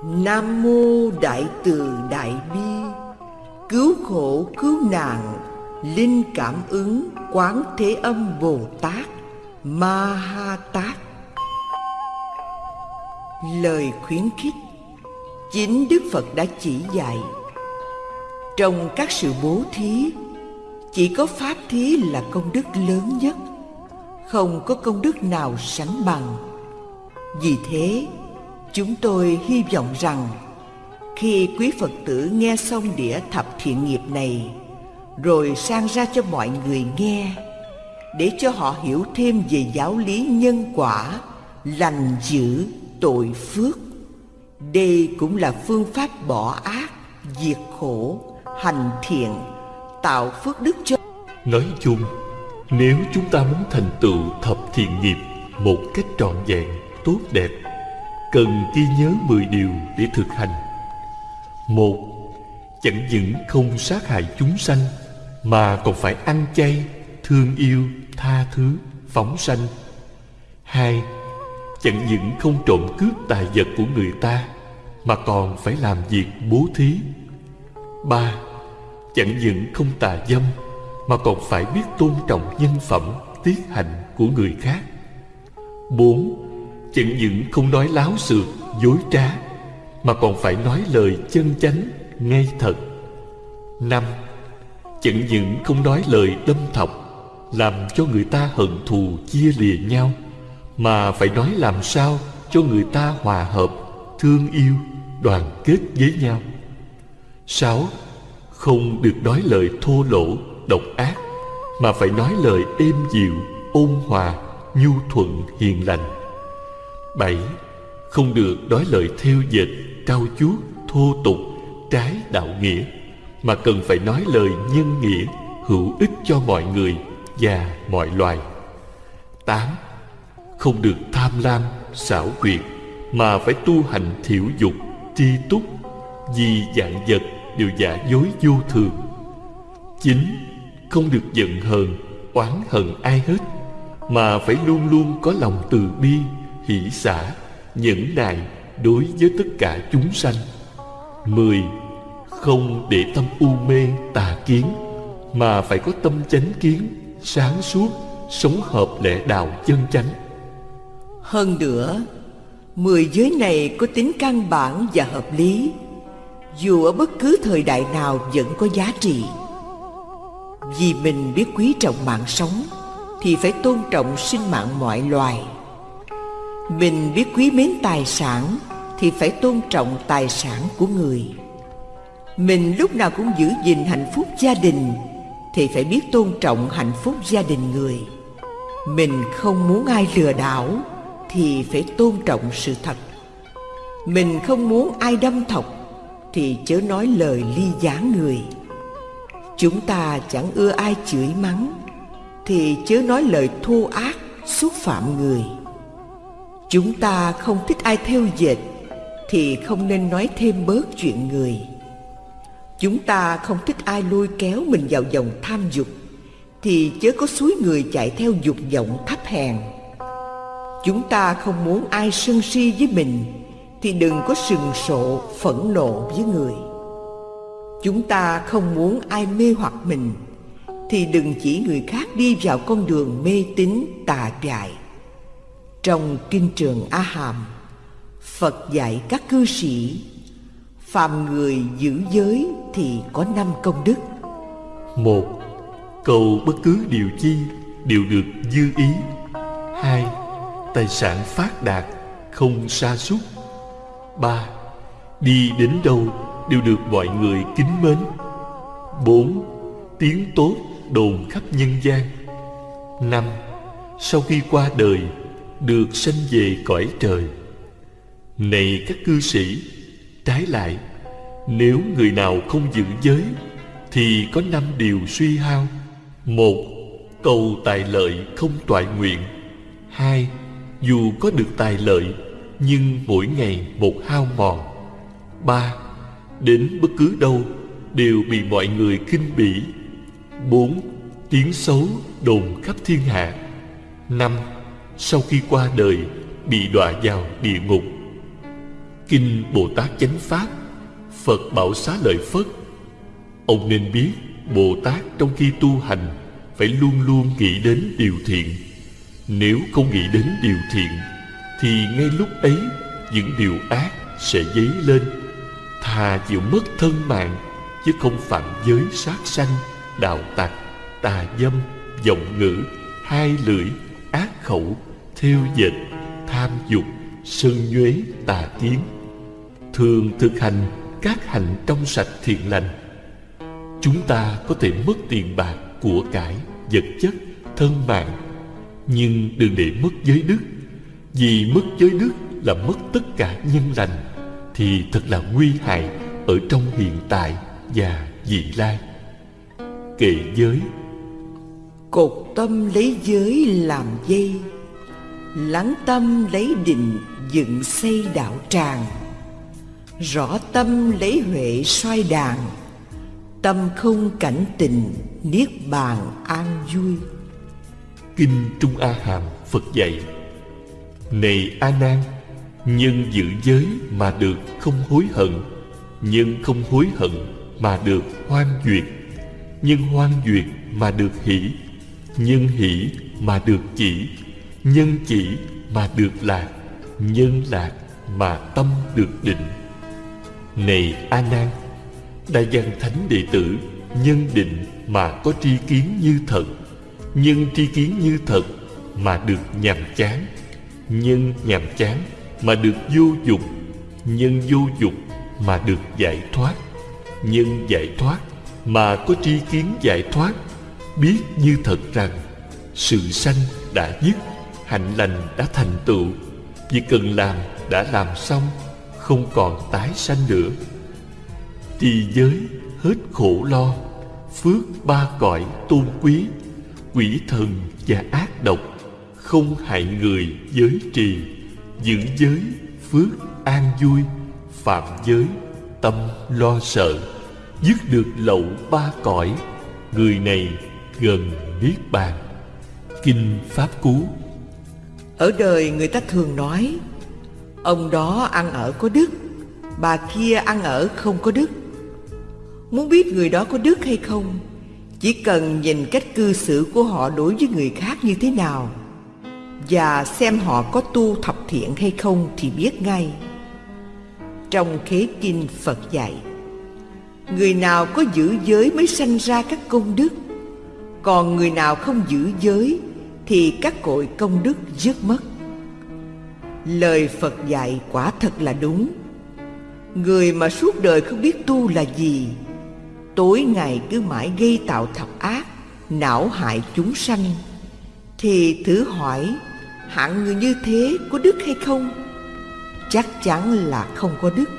Nam mô đại từ đại bi. Cứu khổ, cứu nạn, linh cảm ứng quán thế âm bồ tát ma ha tát lời khuyến khích chính đức phật đã chỉ dạy. Trong các sự bố thí, chỉ có pháp thí là công đức lớn nhất, không có công đức nào sánh bằng. Vì thế, chúng tôi hy vọng rằng khi quý phật tử nghe xong đĩa thập thiện nghiệp này, rồi sang ra cho mọi người nghe, để cho họ hiểu thêm về giáo lý nhân quả, lành dữ tội phước. Đây cũng là phương pháp bỏ ác, diệt khổ, hành thiện, tạo phước đức cho nói chung, nếu chúng ta muốn thành tựu thập thiện nghiệp một cách trọn vẹn, tốt đẹp, cần ghi nhớ mười điều để thực hành. Một, chẳng những không sát hại chúng sanh, mà còn phải ăn chay, thương yêu, tha thứ, phóng sanh. Hai chẳng những không trộm cướp tài vật của người ta, mà còn phải làm việc bố thí. Ba, chẳng những không tà dâm, mà còn phải biết tôn trọng nhân phẩm, tiết hạnh của người khác. Bốn, chẳng những không nói láo xược, dối trá, mà còn phải nói lời chân chánh, ngay thật. Năm, chẳng những không nói lời đâm thọc, làm cho người ta hận thù, chia lìa nhau mà phải nói làm sao cho người ta hòa hợp, thương yêu, đoàn kết với nhau. Sáu, không được nói lời thô lỗ, độc ác, mà phải nói lời êm dịu, ôn hòa, nhu thuận, hiền lành. Bảy, không được nói lời theo dệt trao chuốt thô tục, trái đạo nghĩa, mà cần phải nói lời nhân nghĩa, hữu ích cho mọi người và mọi loài. Tám không được tham lam, xảo quyệt, mà phải tu hành thiểu dục, tri túc. Vì dạng vật đều giả dối vô thường. Chín không được giận hờn, oán hận ai hết, mà phải luôn luôn có lòng từ bi, hỷ xả, nhẫn nại đối với tất cả chúng sanh. Mười, không để tâm u mê tà kiến, mà phải có tâm chánh kiến, sáng suốt, sống hợp lẽ đạo chân chánh hơn nữa, mười giới này có tính căn bản và hợp lý, dù ở bất cứ thời đại nào vẫn có giá trị. Vì mình biết quý trọng mạng sống, thì phải tôn trọng sinh mạng mọi loài. Mình biết quý mến tài sản, thì phải tôn trọng tài sản của người. Mình lúc nào cũng giữ gìn hạnh phúc gia đình, thì phải biết tôn trọng hạnh phúc gia đình người. Mình không muốn ai lừa đảo thì phải tôn trọng sự thật. Mình không muốn ai đâm thọc, thì chớ nói lời ly gián người. Chúng ta chẳng ưa ai chửi mắng, Thì chớ nói lời thô ác, xúc phạm người. Chúng ta không thích ai theo dệt, Thì không nên nói thêm bớt chuyện người. Chúng ta không thích ai lôi kéo mình vào dòng tham dục, Thì chớ có suối người chạy theo dục vọng thấp hèn. Chúng ta không muốn ai sân si với mình, Thì đừng có sừng sộ, phẫn nộ với người. Chúng ta không muốn ai mê hoặc mình, Thì đừng chỉ người khác đi vào con đường mê tín, tà dại. Trong kinh trường A Hàm Phật dạy các cư sĩ, Phàm người giữ giới thì có năm công đức. Một, Cầu bất cứ điều chi đều được dư ý. Hai Tài sản phát đạt không sa sút. Ba, Đi đến đâu đều được mọi người kính mến. Bốn, Tiếng tốt đồn khắp nhân gian. Năm, Sau khi qua đời, Được sanh về cõi trời. Này các cư sĩ, Trái lại, Nếu người nào không giữ giới, Thì có năm điều suy hao. Một, Cầu tài lợi không toại nguyện. Hai dù có được tài lợi, Nhưng mỗi ngày một hao mòn. Ba, Đến bất cứ đâu Đều bị mọi người kinh bỉ. Bốn, Tiếng xấu đồn khắp thiên hạ. Năm, Sau khi qua đời, Bị đọa vào địa ngục. Kinh Bồ Tát Chánh Pháp, Phật bảo xá lợi Phất. Ông nên biết Bồ Tát trong khi tu hành Phải luôn luôn nghĩ đến điều thiện. Nếu không nghĩ đến điều thiện Thì ngay lúc ấy Những điều ác sẽ dấy lên. Thà chịu mất thân mạng Chứ không phạm giới sát sanh Đạo tặc, tà dâm, giọng ngữ Hai lưỡi, ác khẩu Theo dệt, tham dục Sân nhuế, tà kiến. Thường thực hành các hành trong sạch thiện lành. Chúng ta có thể mất tiền bạc, của cải, vật chất, thân mạng nhưng đừng để mất giới đức. Vì mất giới đức là mất tất cả nhân lành, Thì thật là nguy hại ở trong hiện tại và vị lai. Kệ giới. Cột tâm lấy giới làm dây, Lắng tâm lấy định dựng xây đạo tràng. Rõ tâm lấy huệ xoay đàn Tâm không cảnh tình Niết bàn an vui. Kinh Trung A Hàm Phật dạy, Này A Nan Nhân giữ giới mà được không hối hận, Nhân không hối hận mà được hoan duyệt, Nhân hoan duyệt mà được hỷ, Nhân hỷ mà được chỉ, Nhân chỉ mà được lạc, Nhân lạc mà tâm được định. Này A Nan Đại văn thánh đệ tử, Nhân định mà có tri kiến như thật nhưng tri kiến như thật Mà được nhàm chán. Nhân nhàm chán Mà được vô dục Nhân vô dục mà được giải thoát. Nhân giải thoát Mà có tri kiến giải thoát. Biết như thật rằng Sự sanh đã dứt Hạnh lành đã thành tựu. Việc cần làm đã làm xong, Không còn tái sanh nữa. Thì giới hết khổ lo, Phước ba cõi tôn quý. Quỷ thần và ác độc, Không hại người giới trì, Giữ giới phước an vui, Phạm giới tâm lo sợ, Dứt được lậu ba cõi, Người này gần Niết Bàn. Kinh Pháp Cú. Ở đời người ta thường nói, Ông đó ăn ở có đức, Bà kia ăn ở không có đức. Muốn biết người đó có đức hay không chỉ cần nhìn cách cư xử của họ đối với người khác như thế nào Và xem họ có tu thập thiện hay không thì biết ngay. Trong khế kinh Phật dạy, Người nào có giữ giới mới sanh ra các công đức, Còn người nào không giữ giới Thì các cội công đức dứt mất. Lời Phật dạy quả thật là đúng. Người mà suốt đời không biết tu là gì Tối ngày cứ mãi gây tạo thập ác, Não hại chúng sanh. Thì thử hỏi, Hạng người như thế có đức hay không? Chắc chắn là không có đức.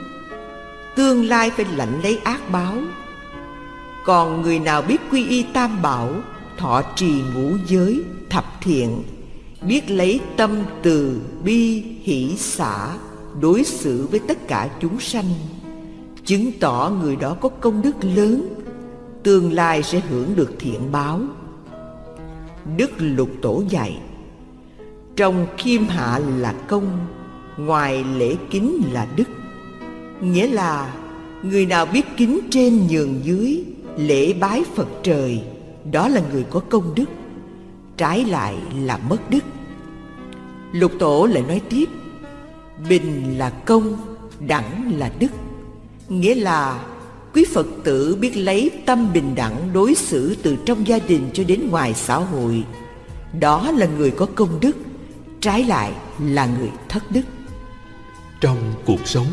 Tương lai phải lãnh lấy ác báo. Còn người nào biết quy y tam bảo, Thọ trì ngũ giới, thập thiện, Biết lấy tâm từ bi, hỷ xả, Đối xử với tất cả chúng sanh? Chứng tỏ người đó có công đức lớn, Tương lai sẽ hưởng được thiện báo. Đức Lục Tổ dạy, Trong khiêm hạ là công, Ngoài lễ kính là đức. Nghĩa là, Người nào biết kính trên nhường dưới, Lễ bái Phật trời, Đó là người có công đức, Trái lại là mất đức. Lục Tổ lại nói tiếp, Bình là công, Đẳng là đức. Nghĩa là quý Phật tử biết lấy tâm bình đẳng đối xử từ trong gia đình cho đến ngoài xã hội. Đó là người có công đức, trái lại là người thất đức. Trong cuộc sống,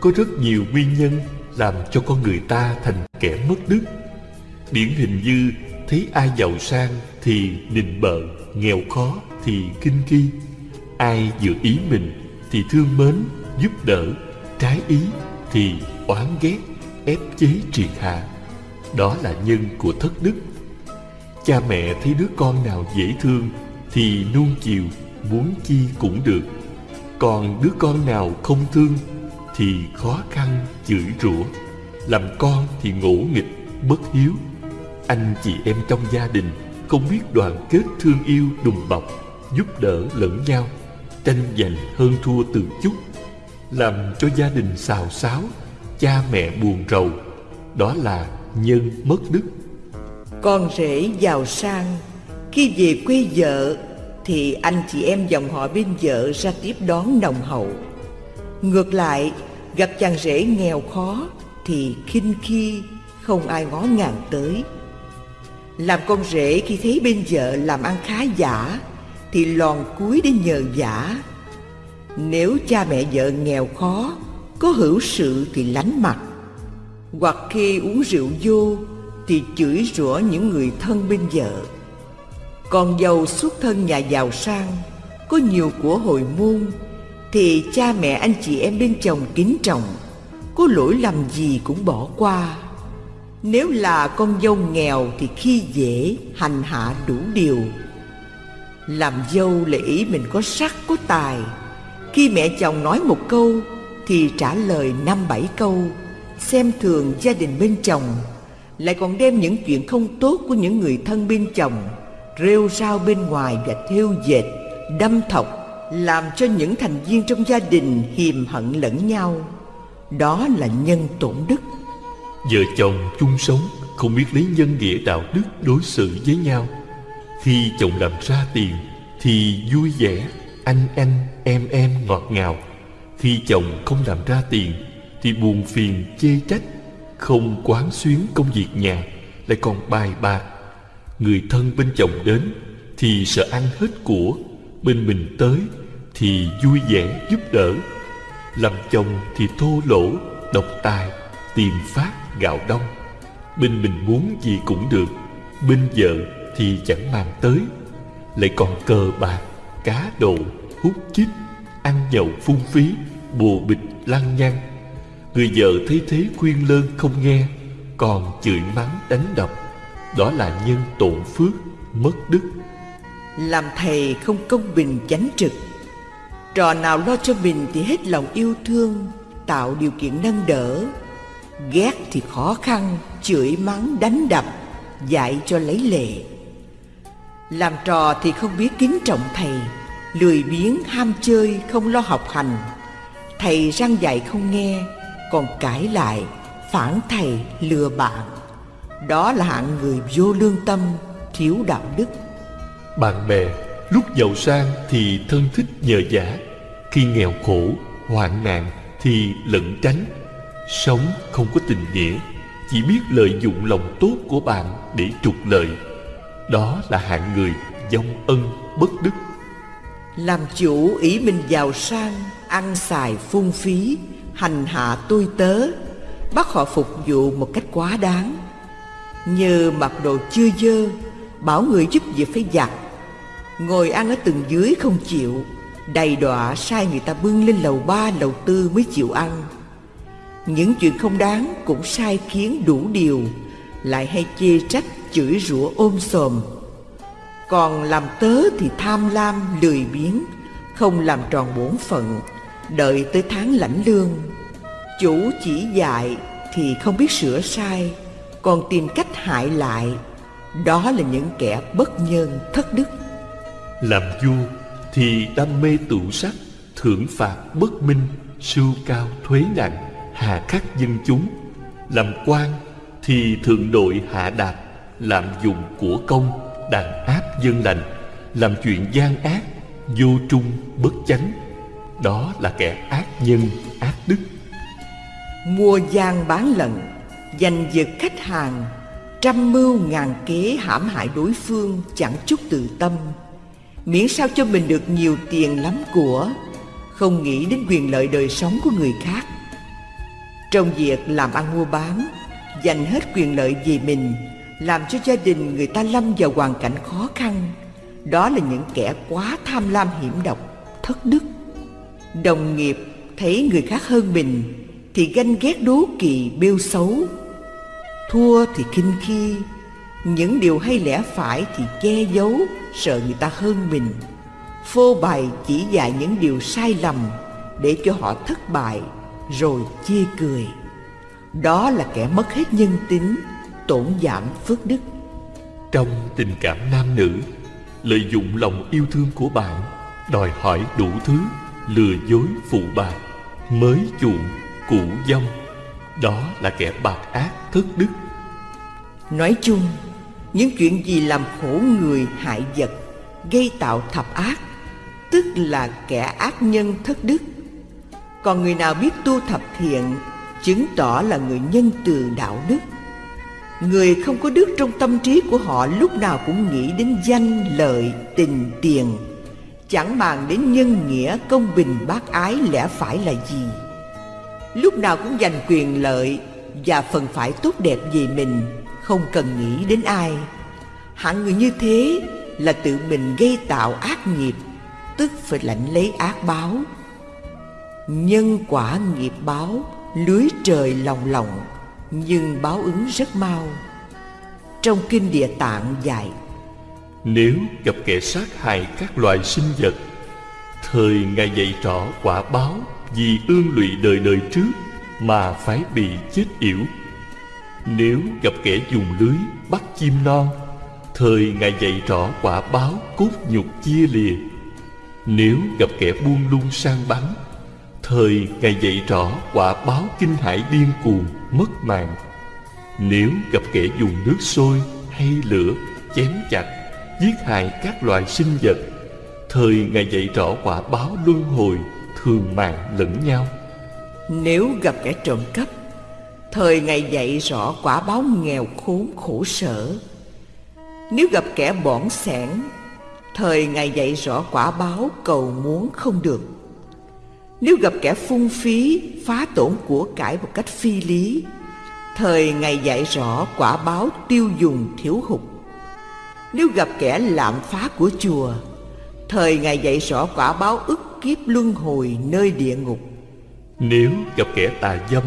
có rất nhiều nguyên nhân làm cho con người ta thành kẻ mất đức. Điển hình như thấy ai giàu sang thì nịnh bợ, nghèo khó thì kinh khi Ai vừa ý mình thì thương mến, giúp đỡ, trái ý thì oán ghét, ép chế triệt hạ. Đó là nhân của thất đức. Cha mẹ thấy đứa con nào dễ thương thì nuông chiều, muốn chi cũng được. Còn đứa con nào không thương thì khó khăn chửi rủa. Làm con thì ngỗ nghịch, bất hiếu. Anh chị em trong gia đình không biết đoàn kết thương yêu đùm bọc, giúp đỡ lẫn nhau, tranh giành hơn thua từ chút, làm cho gia đình xào xáo, cha mẹ buồn rầu đó là nhân mất đức. Con rể giàu sang khi về quê vợ thì anh chị em dòng họ bên vợ ra tiếp đón nồng hậu. Ngược lại gặp chàng rể nghèo khó thì khinh khi không ai ngó ngàng tới. Làm con rể khi thấy bên vợ làm ăn khá giả thì lòn cúi để nhờ giả nếu cha mẹ vợ nghèo khó, có hữu sự thì lánh mặt. Hoặc khi uống rượu vô, thì chửi rủa những người thân bên vợ. Còn giàu xuất thân nhà giàu sang, có nhiều của hồi môn, thì cha mẹ anh chị em bên chồng kính trọng, có lỗi lầm gì cũng bỏ qua. Nếu là con dâu nghèo thì khi dễ, hành hạ đủ điều. Làm dâu là ý mình có sắc có tài khi mẹ chồng nói một câu thì trả lời năm bảy câu, xem thường gia đình bên chồng, lại còn đem những chuyện không tốt của những người thân bên chồng rêu rao bên ngoài và thêu dệt, đâm thọc, làm cho những thành viên trong gia đình hiềm hận lẫn nhau. Đó là nhân tổn đức. Vợ chồng chung sống, không biết lấy nhân nghĩa đạo đức đối xử với nhau. Khi chồng làm ra tiền thì vui vẻ, anh anh em em ngọt ngào. Khi chồng không làm ra tiền, Thì buồn phiền, chê trách, Không quán xuyến công việc nhà, Lại còn bài bạc. Người thân bên chồng đến, Thì sợ ăn hết của, Bên mình tới, Thì vui vẻ giúp đỡ. Làm chồng thì thô lỗ, Độc tài Tìm phát gạo đông. Bên mình muốn gì cũng được, Bên vợ thì chẳng mang tới. Lại còn cờ bạc, Cá độ Hút chích Ăn nhậu phung phí, bùa bịch lăng nhăng. Người vợ thấy thế khuyên lơn không nghe, còn chửi mắng đánh đập. Đó là nhân tổn phước, mất đức. Làm thầy không công bình chánh trực. Trò nào lo cho mình thì hết lòng yêu thương, tạo điều kiện nâng đỡ. Ghét thì khó khăn, chửi mắng, đánh đập, dạy cho lấy lệ. Làm trò thì không biết kính trọng thầy lười biếng, ham chơi, không lo học hành. Thầy răng dạy không nghe, còn cãi lại, phản thầy, lừa bạn đó là hạng người vô lương tâm, thiếu đạo đức. Bạn bè, lúc giàu sang thì thân thích nhờ giả khi nghèo khổ, hoạn nạn thì lẩn tránh. Sống không có tình nghĩa, chỉ biết lợi dụng lòng tốt của bạn để trục lợi. Đó là hạng người dông ân bất đức làm chủ ý mình giàu sang, ăn xài phung phí, hành hạ tôi tớ, bắt họ phục vụ một cách quá đáng. Như mặc đồ chưa dơ, bảo người giúp việc phải giặt. Ngồi ăn ở tầng dưới không chịu, đầy đọa sai người ta bưng lên lầu ba, lầu tư mới chịu ăn. Những chuyện không đáng cũng sai khiến đủ điều, lại hay chê trách chửi rủa ôm sòm còn làm tớ thì tham lam, lười biếng, không làm tròn bổn phận, đợi tới tháng lãnh lương. Chủ chỉ dạy thì không biết sửa sai, còn tìm cách hại lại, đó là những kẻ bất nhân thất đức. Làm vua thì đam mê tụ sắc thưởng phạt bất minh, sưu cao thuế nặng, hà khắc dân chúng. Làm quan thì thượng đội hạ đạt lạm dụng của công đàn áp dân lành, làm chuyện gian ác, vô trung bất chánh. Đó là kẻ ác nhân, ác đức. Mua gian bán lận giành giật khách hàng, trăm mưu ngàn kế hãm hại đối phương chẳng chút tự tâm. Miễn sao cho mình được nhiều tiền lắm của, không nghĩ đến quyền lợi đời sống của người khác. Trong việc làm ăn mua bán dành hết quyền lợi về mình làm cho gia đình người ta lâm vào hoàn cảnh khó khăn. Đó là những kẻ quá tham lam hiểm độc, thất đức. Đồng nghiệp thấy người khác hơn mình thì ganh ghét đố kỵ, bêu xấu. Thua thì khinh khi, những điều hay lẽ phải thì che giấu, sợ người ta hơn mình. Phô bày chỉ dạy những điều sai lầm để cho họ thất bại, rồi chia cười. Đó là kẻ mất hết nhân tính tổn giảm phước đức. Trong tình cảm nam nữ lợi dụng lòng yêu thương của bạn đòi hỏi đủ thứ lừa dối phụ bạc mới chuộng cũ dông đó là kẻ bạc ác thất đức. Nói chung những chuyện gì làm khổ người hại vật gây tạo thập ác tức là kẻ ác nhân thất đức. Còn người nào biết tu thập thiện chứng tỏ là người nhân từ đạo đức người không có đức trong tâm trí của họ lúc nào cũng nghĩ đến danh, lợi, tình, tiền. Chẳng màng đến nhân nghĩa, công bình, bác ái lẽ phải là gì? Lúc nào cũng giành quyền lợi và phần phải tốt đẹp về mình, không cần nghĩ đến ai. Hạng người như thế là tự mình gây tạo ác nghiệp, tức phải lãnh lấy ác báo. Nhân quả nghiệp báo, lưới trời lòng lòng nhưng báo ứng rất mau. Trong kinh địa tạng dạy, nếu gặp kẻ sát hại các loài sinh vật, thời ngài dạy rõ quả báo vì ương lụy đời đời trước mà phải bị chết yểu. Nếu gặp kẻ dùng lưới bắt chim non, thời ngài dạy rõ quả báo cốt nhục chia lìa. Nếu gặp kẻ buông lung sang bắn, Thời Ngài dạy rõ quả báo kinh hải điên cuồng mất mạng. Nếu gặp kẻ dùng nước sôi hay lửa chém chặt, Giết hại các loài sinh vật, Thời Ngài dạy rõ quả báo luân hồi thường mạng lẫn nhau. Nếu gặp kẻ trộm cắp, Thời Ngài dạy rõ quả báo nghèo khốn khổ sở. Nếu gặp kẻ bỏng sẻn, Thời Ngài dạy rõ quả báo cầu muốn không được nếu gặp kẻ phung phí, phá tổn của cải một cách phi lý, thời ngày dạy rõ quả báo tiêu dùng thiếu hụt. Nếu gặp kẻ lạm phá của chùa, thời ngày dạy rõ quả báo ức kiếp luân hồi nơi địa ngục. Nếu gặp kẻ tà dâm,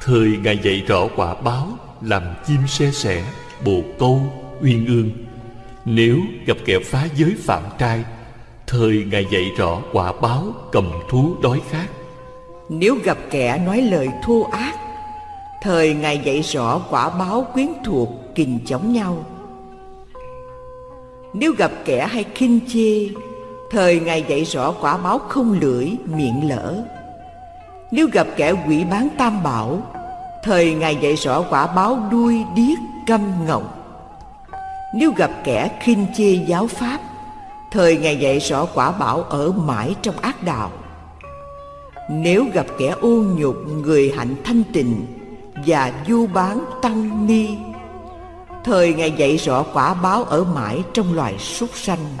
thời ngày dạy rõ quả báo làm chim xe sẻ, bồ câu, uyên ương. Nếu gặp kẻ phá giới phạm trai, Thời Ngài dạy rõ quả báo cầm thú đói khát. Nếu gặp kẻ nói lời thô ác, Thời Ngài dạy rõ quả báo quyến thuộc kình chống nhau. Nếu gặp kẻ hay khinh chê, Thời Ngài dạy rõ quả báo không lưỡi, miệng lỡ Nếu gặp kẻ quỷ bán tam bảo, Thời Ngài dạy rõ quả báo đuôi điếc câm ngọng. Nếu gặp kẻ khinh chê giáo pháp Thời ngày dạy rõ quả bảo ở mãi trong ác đạo. Nếu gặp kẻ ô nhục, người hạnh thanh tịnh Và du bán tăng ni, Thời ngày dạy rõ quả báo ở mãi trong loài súc sanh.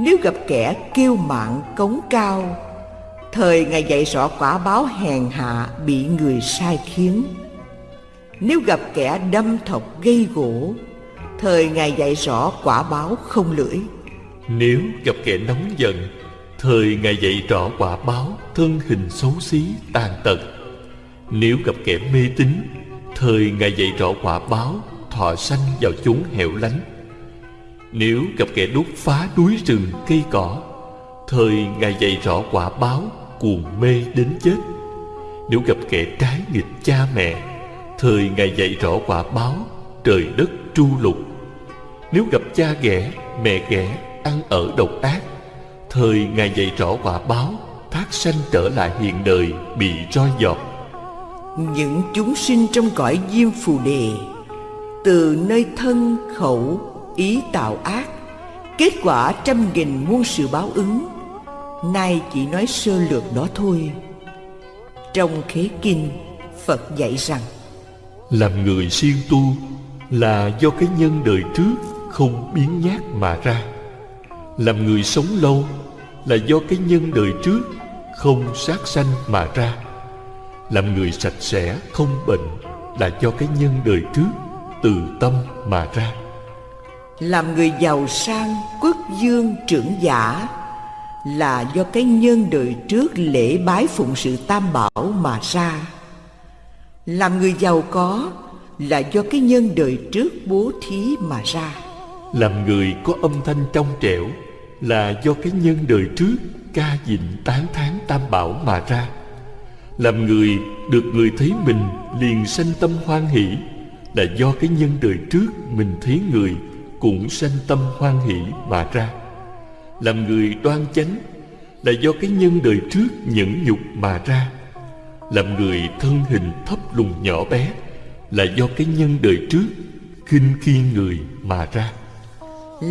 Nếu gặp kẻ kiêu mạn cống cao, Thời ngày dạy rõ quả báo hèn hạ bị người sai khiến. Nếu gặp kẻ đâm thọc gây gỗ, Thời ngày dạy rõ quả báo không lưỡi nếu gặp kẻ nóng giận Thời Ngài dạy rõ quả báo Thân hình xấu xí tàn tật. Nếu gặp kẻ mê tín Thời Ngài dạy rõ quả báo Thọ sanh vào chốn hẻo lánh. Nếu gặp kẻ đốt phá núi rừng cây cỏ Thời Ngài dạy rõ quả báo Cuồng mê đến chết. Nếu gặp kẻ trái nghịch cha mẹ Thời Ngài dạy rõ quả báo Trời đất tru lục. Nếu gặp cha ghẻ, mẹ ghẻ Ăn ở độc ác. Thời Ngài dạy rõ quả báo Thác sanh trở lại hiện đời Bị roi giọt Những chúng sinh trong cõi diêm phù đề Từ nơi thân, khẩu, ý tạo ác Kết quả trăm nghìn muôn sự báo ứng Nay chỉ nói sơ lược đó thôi. Trong khế kinh Phật dạy rằng Làm người siêng tu Là do cái nhân đời trước Không biến nhát mà ra làm người sống lâu Là do cái nhân đời trước Không sát sanh mà ra. Làm người sạch sẽ không bệnh Là do cái nhân đời trước Từ tâm mà ra. Làm người giàu sang, quốc dương, trưởng giả Là do cái nhân đời trước lễ bái phụng sự tam bảo mà ra. Làm người giàu có Là do cái nhân đời trước bố thí mà ra. Làm người có âm thanh trong trẻo Là do cái nhân đời trước Ca dịnh tán thán tam bảo mà ra. Làm người được người thấy mình Liền sanh tâm hoan hỷ Là do cái nhân đời trước Mình thấy người cũng sanh tâm hoan hỷ mà ra. Làm người đoan chánh Là do cái nhân đời trước nhẫn nhục mà ra. Làm người thân hình thấp lùn nhỏ bé Là do cái nhân đời trước khinh khi người mà ra.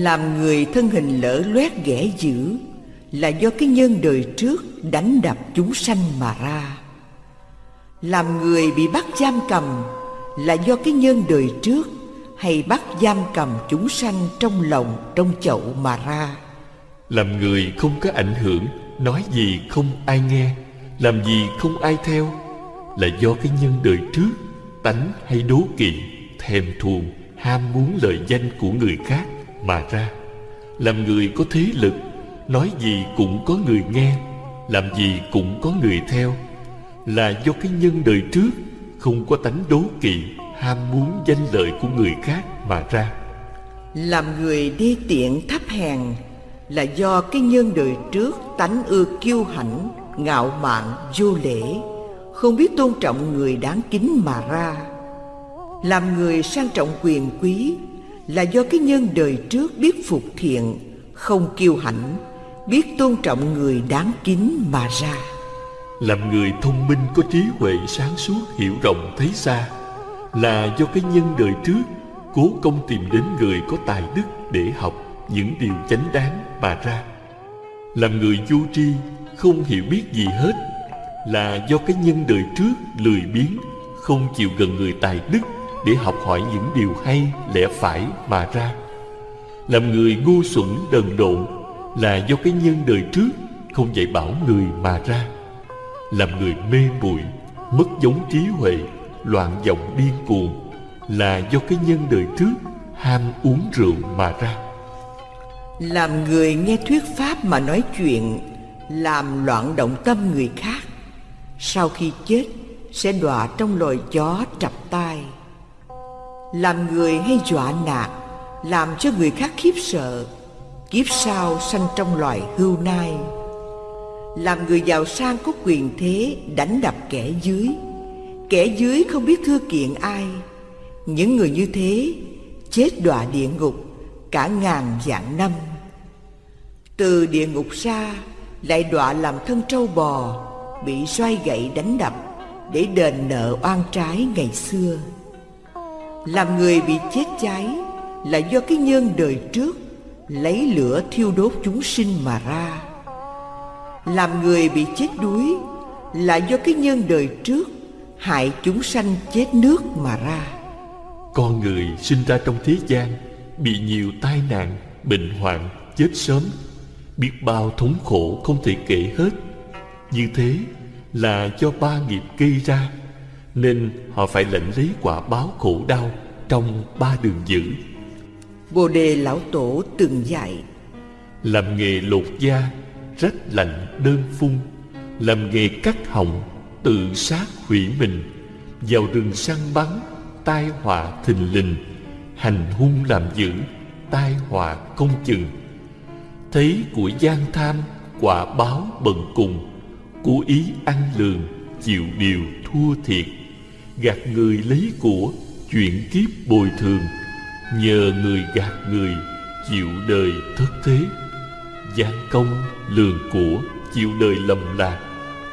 Làm người thân hình lỡ loét ghẻ dữ Là do cái nhân đời trước đánh đập chúng sanh mà ra. Làm người bị bắt giam cầm Là do cái nhân đời trước Hay bắt giam cầm chúng sanh trong lòng, trong chậu mà ra. Làm người không có ảnh hưởng, Nói gì không ai nghe, Làm gì không ai theo Là do cái nhân đời trước Tánh hay đố kỵ, Thèm thuồng, Ham muốn lời danh của người khác. Mà ra. Làm người có thế lực, Nói gì cũng có người nghe, Làm gì cũng có người theo. Là do cái nhân đời trước, Không có tánh đố kỵ, Ham muốn danh lợi của người khác mà ra. Làm người đê tiện thấp hèn, Là do cái nhân đời trước tánh ưa kiêu hãnh, Ngạo mạn, vô lễ, Không biết tôn trọng người đáng kính mà ra. Làm người sang trọng quyền quý là do cái nhân đời trước biết phục thiện, Không kiêu hãnh, Biết tôn trọng người đáng kính mà ra. Làm người thông minh có trí huệ sáng suốt hiểu rộng thấy xa Là do cái nhân đời trước Cố công tìm đến người có tài đức để học những điều chánh đáng mà ra. Làm người vô tri, không hiểu biết gì hết, Là do cái nhân đời trước lười biếng, Không chịu gần người tài đức để học hỏi những điều hay, lẽ phải mà ra. Làm người ngu xuẩn, đần độn Là do cái nhân đời trước không dạy bảo người mà ra. Làm người mê muội, mất giống trí huệ, Loạn vọng điên cuồng Là do cái nhân đời trước ham uống rượu mà ra. Làm người nghe thuyết pháp mà nói chuyện, Làm loạn động tâm người khác, Sau khi chết sẽ đọa trong loài chó trập tai. Làm người hay dọa nạt, Làm cho người khác khiếp sợ, Kiếp sau sanh trong loài hưu nai. Làm người giàu sang có quyền thế, Đánh đập kẻ dưới. Kẻ dưới không biết thưa kiện ai. Những người như thế, Chết đọa địa ngục Cả ngàn vạn năm. Từ địa ngục ra, Lại đọa làm thân trâu bò, Bị xoay gậy đánh đập Để đền nợ oan trái ngày xưa. Làm người bị chết cháy Là do cái nhân đời trước Lấy lửa thiêu đốt chúng sinh mà ra. Làm người bị chết đuối Là do cái nhân đời trước Hại chúng sanh chết nước mà ra. Con người sinh ra trong thế gian Bị nhiều tai nạn, bệnh hoạn, chết sớm. Biết bao thống khổ không thể kể hết. Như thế là do ba nghiệp gây ra. Nên họ phải lãnh lấy quả báo khổ đau Trong ba đường dữ. Bồ đề lão tổ từng dạy Làm nghề lột da, rách lạnh đơn phun. Làm nghề cắt họng, tự sát hủy mình. Vào rừng săn bắn, tai họa thình lình. Hành hung làm dữ tai họa công chừng. Thấy của gian tham quả báo bần cùng. Cố ý ăn lường chịu điều thua thiệt gạt người lấy của chuyện kiếp bồi thường, nhờ người gạt người chịu đời thất thế. Gian công lường của, chịu đời lầm lạc,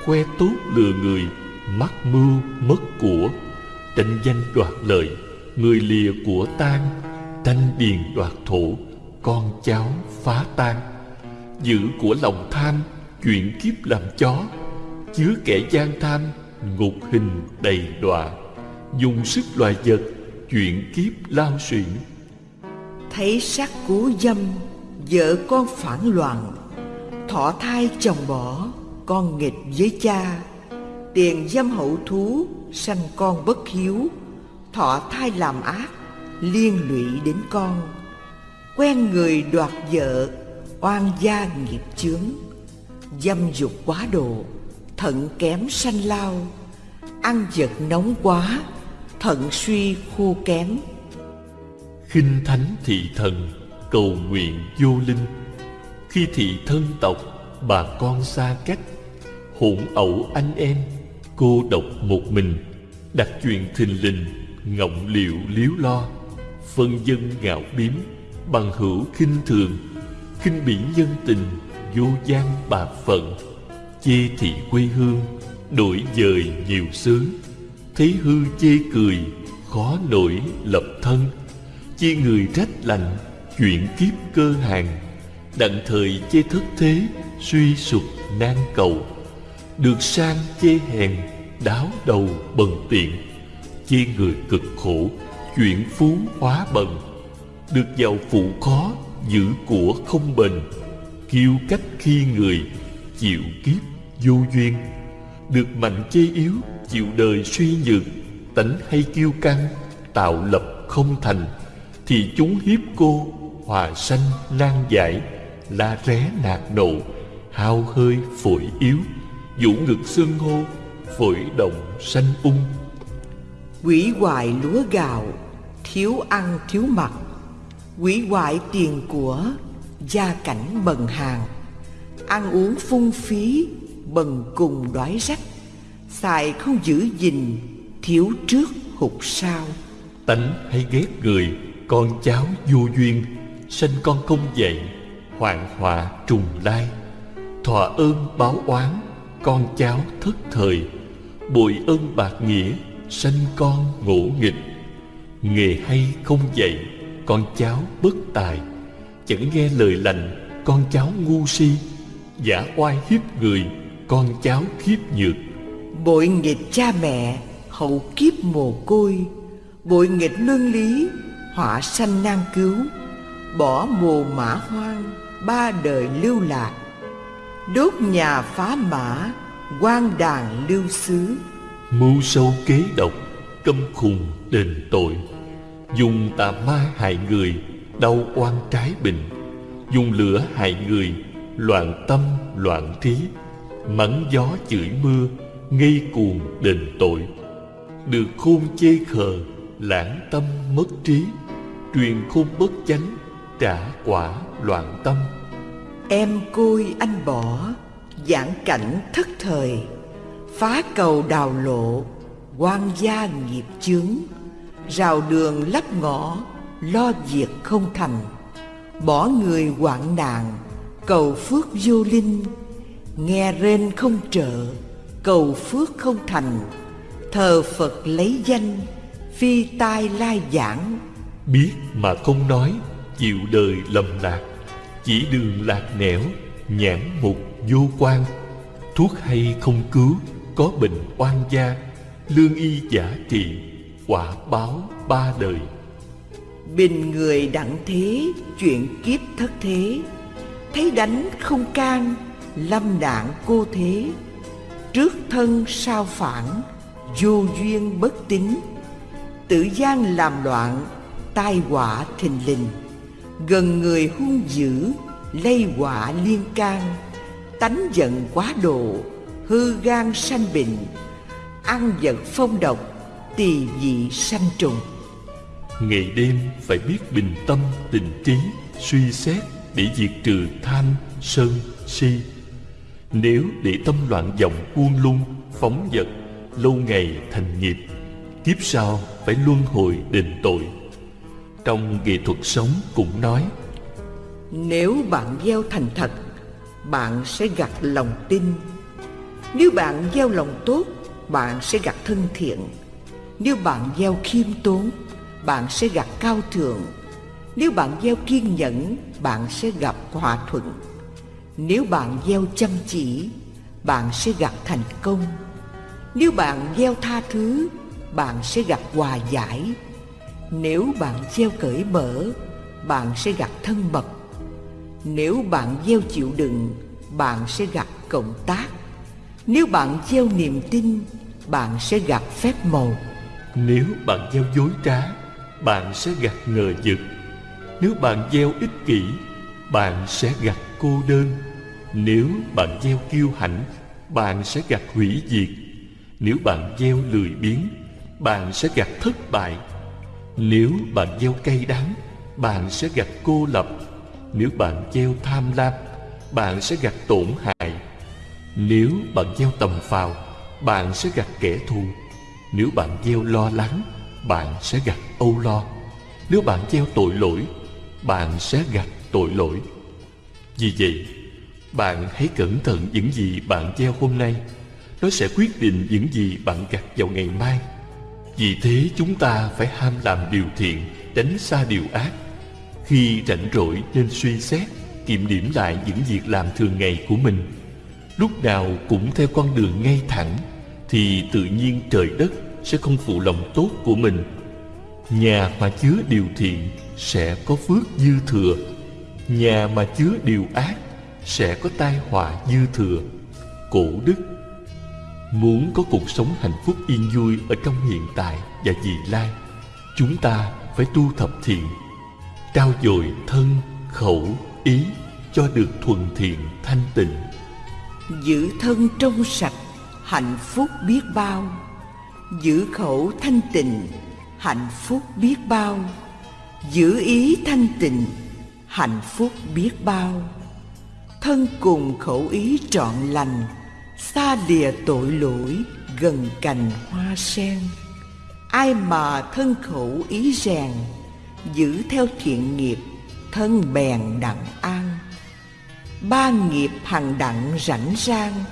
khoe tốt lừa người, mắc mưu mất của. Tranh danh đoạt lợi, người lìa của tan tranh điền đoạt thổ, con cháu phá tan giữ của lòng tham chuyện kiếp làm chó, chứa kẻ gian tham ngục hình đầy đọa, dùng sức loài vật chuyện kiếp lao xuyển thấy sắc cú dâm, vợ con phản loạn thọ thai chồng bỏ, con nghịch với cha. Tiền dâm hậu thú, sanh con bất hiếu, thọ thai làm ác, liên lụy đến con. Quen người đoạt vợ, oan gia nghiệp chướng, dâm dục quá độ thận kém sanh lao, ăn vật nóng quá, thận suy khô kém. Khinh thánh thị thần, cầu nguyện vô linh. Khi thị thân tộc, bà con xa cách, hỗn ẩu anh em, cô độc một mình. Đặt chuyện thình lình, ngọng liệu liếu lo, phân dân ngạo biếm, bằng hữu khinh thường. Khinh bỉ nhân tình, vô gian bà phận chê thị quê hương, đổi dời nhiều xứ. Thấy hư chê cười, khó nổi lập thân. Chê người trách lành, chuyện kiếp cơ hàng. Đặng thời chê thất thế, suy sụp nan cầu. Được sang chê hèn, đáo đầu bần tiện. Chê người cực khổ, chuyện phú hóa bần. Được giàu phụ khó, giữ của không bền. Kiêu cách khi người, chịu kiếp vô duyên, được mạnh chê yếu, chịu đời suy nhược, tánh hay kiêu căng, tạo lập không thành, thì chúng hiếp cô, hòa sanh, nan giải, la ré nạt nộ, hao hơi, phổi yếu, vũ ngực xương hô, phổi động sanh ung. Quỷ hoại lúa gạo, thiếu ăn thiếu mặc, quỷ hoại tiền của, gia cảnh bần hàng, ăn uống phung phí bần cùng đói rách xài không giữ gìn, thiếu trước hụt sau. Tánh hay ghét người, con cháu vô duyên sinh con không dậy hoạn họa trùng lai. Thọ ơn báo oán, con cháu thất thời bội ơn bạc nghĩa, sanh con ngỗ nghịch. Nghề hay không dạy, con cháu bất tài, chẳng nghe lời lành, con cháu ngu si, giả oai hiếp người con cháu khiếp nhược. Bội nghịch cha mẹ hậu kiếp mồ côi. Bội nghịch luân lý họa sanh nan cứu. Bỏ mồ mã hoang ba đời lưu lạc. Đốt nhà phá mã quan đàn lưu xứ. Mưu sâu kế độc câm khùng đền tội. Dùng tà ma hại người đau oan trái bình. Dùng lửa hại người loạn tâm loạn trí mắng gió chửi mưa, ngây cuồng đền tội. Được khôn chê khờ, lãng tâm mất trí. Truyền khôn bất chánh, trả quả loạn tâm. Em côi anh bỏ, giảng cảnh thất thời. Phá cầu đào lộ, quan gia nghiệp chướng. Rào đường lấp ngõ, lo việc không thành. Bỏ người hoạn nạn, cầu phước vô linh nghe rên không trợ cầu phước không thành. Thờ phật lấy danh phi tai lai giảng. Biết mà không nói chịu đời lầm lạc. Chỉ đường lạc nẻo nhãn mục vô quan. Thuốc hay không cứu có bệnh oan gia. Lương y giả trị quả báo ba đời. Bình người đặng thế chuyện kiếp thất thế. Thấy đánh không can lâm đạn cô thế. Trước thân sao phản vô duyên bất tín. Tự gian làm loạn tai họa thình lình. Gần người hung dữ lây họa liên can. Tánh giận quá độ hư gan sanh bệnh. Ăn vật phong độc tỳ vị sanh trùng. Ngày đêm phải biết bình tâm tình trí Suy xét để diệt trừ tham, sân, si. Nếu để tâm loạn vọng buông lung, phóng vật Lâu ngày thành nghiệp Kiếp sau phải luân hồi đền tội. Trong nghệ thuật sống cũng nói Nếu bạn gieo thành thật Bạn sẽ gặt lòng tin. Nếu bạn gieo lòng tốt Bạn sẽ gặt thân thiện. Nếu bạn gieo khiêm tốn Bạn sẽ gặt cao thượng. Nếu bạn gieo kiên nhẫn Bạn sẽ gặp hòa thuận. Nếu bạn gieo chăm chỉ, Bạn sẽ gặp thành công. Nếu bạn gieo tha thứ, bạn sẽ gặp hòa giải. Nếu bạn gieo cởi mở, bạn sẽ gặp thân mật. Nếu bạn gieo chịu đựng, bạn sẽ gặp cộng tác. Nếu bạn gieo niềm tin, bạn sẽ gặp phép màu. Nếu bạn gieo dối trá, bạn sẽ gặt ngờ vực. Nếu bạn gieo ích kỷ, bạn sẽ gặt cô đơn nếu bạn gieo kiêu hãnh, bạn sẽ gặt hủy diệt. Nếu bạn gieo lười biếng, bạn sẽ gặt thất bại. Nếu bạn gieo cay đắng, bạn sẽ gặt cô lập. Nếu bạn gieo tham lam, bạn sẽ gặt tổn hại. Nếu bạn gieo tầm phào, bạn sẽ gặt kẻ thù. Nếu bạn gieo lo lắng, bạn sẽ gặt âu lo. Nếu bạn gieo tội lỗi, bạn sẽ gặt tội lỗi. Vì vậy bạn hãy cẩn thận những gì bạn gieo hôm nay. Nó sẽ quyết định những gì bạn gặt vào ngày mai. Vì thế chúng ta phải ham làm điều thiện, Tránh xa điều ác. Khi rảnh rỗi nên suy xét, Kiểm điểm lại những việc làm thường ngày của mình. Lúc nào cũng theo con đường ngay thẳng, Thì tự nhiên trời đất sẽ không phụ lòng tốt của mình. Nhà mà chứa điều thiện sẽ có phước dư thừa. Nhà mà chứa điều ác sẽ có tai họa dư thừa Cổ đức Muốn có cuộc sống hạnh phúc yên vui ở trong hiện tại và vị lai, chúng ta phải tu thập thiện, trao dồi thân, khẩu, ý cho được thuần thiện thanh tịnh. Giữ thân trong sạch, hạnh phúc biết bao. Giữ khẩu thanh tịnh, hạnh phúc biết bao. Giữ ý thanh tịnh, hạnh phúc biết bao. Thân cùng khẩu ý trọn lành, xa lìa tội lỗi gần cành hoa sen. Ai mà thân khẩu ý rèn giữ theo thiện nghiệp thân bèn đặng an. Ba nghiệp hằng đặng rảnh rang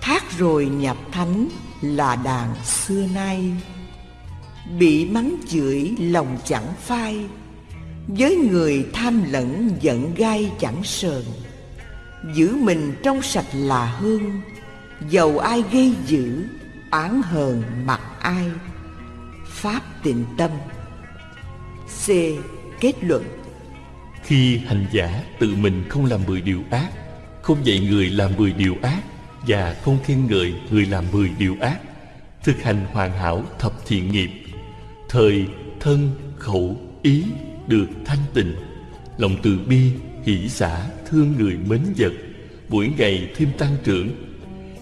thác rồi nhập thánh là đàn xưa nay. Bị mắng chửi lòng chẳng phai với người tham lẫn giận gai chẳng sờn giữ mình trong sạch là hơn Dầu ai gây dữ, Oán hờn mặc ai. Pháp tịnh tâm. C. Kết luận. Khi hành giả tự mình không làm mười điều ác, Không dạy người làm mười điều ác, Và không khen ngợi người làm mười điều ác, Thực hành hoàn hảo thập thiện nghiệp, Thời, thân, khẩu, ý được thanh tịnh, Lòng từ bi, hỷ xả thương người mến vật Mỗi ngày thêm tăng trưởng.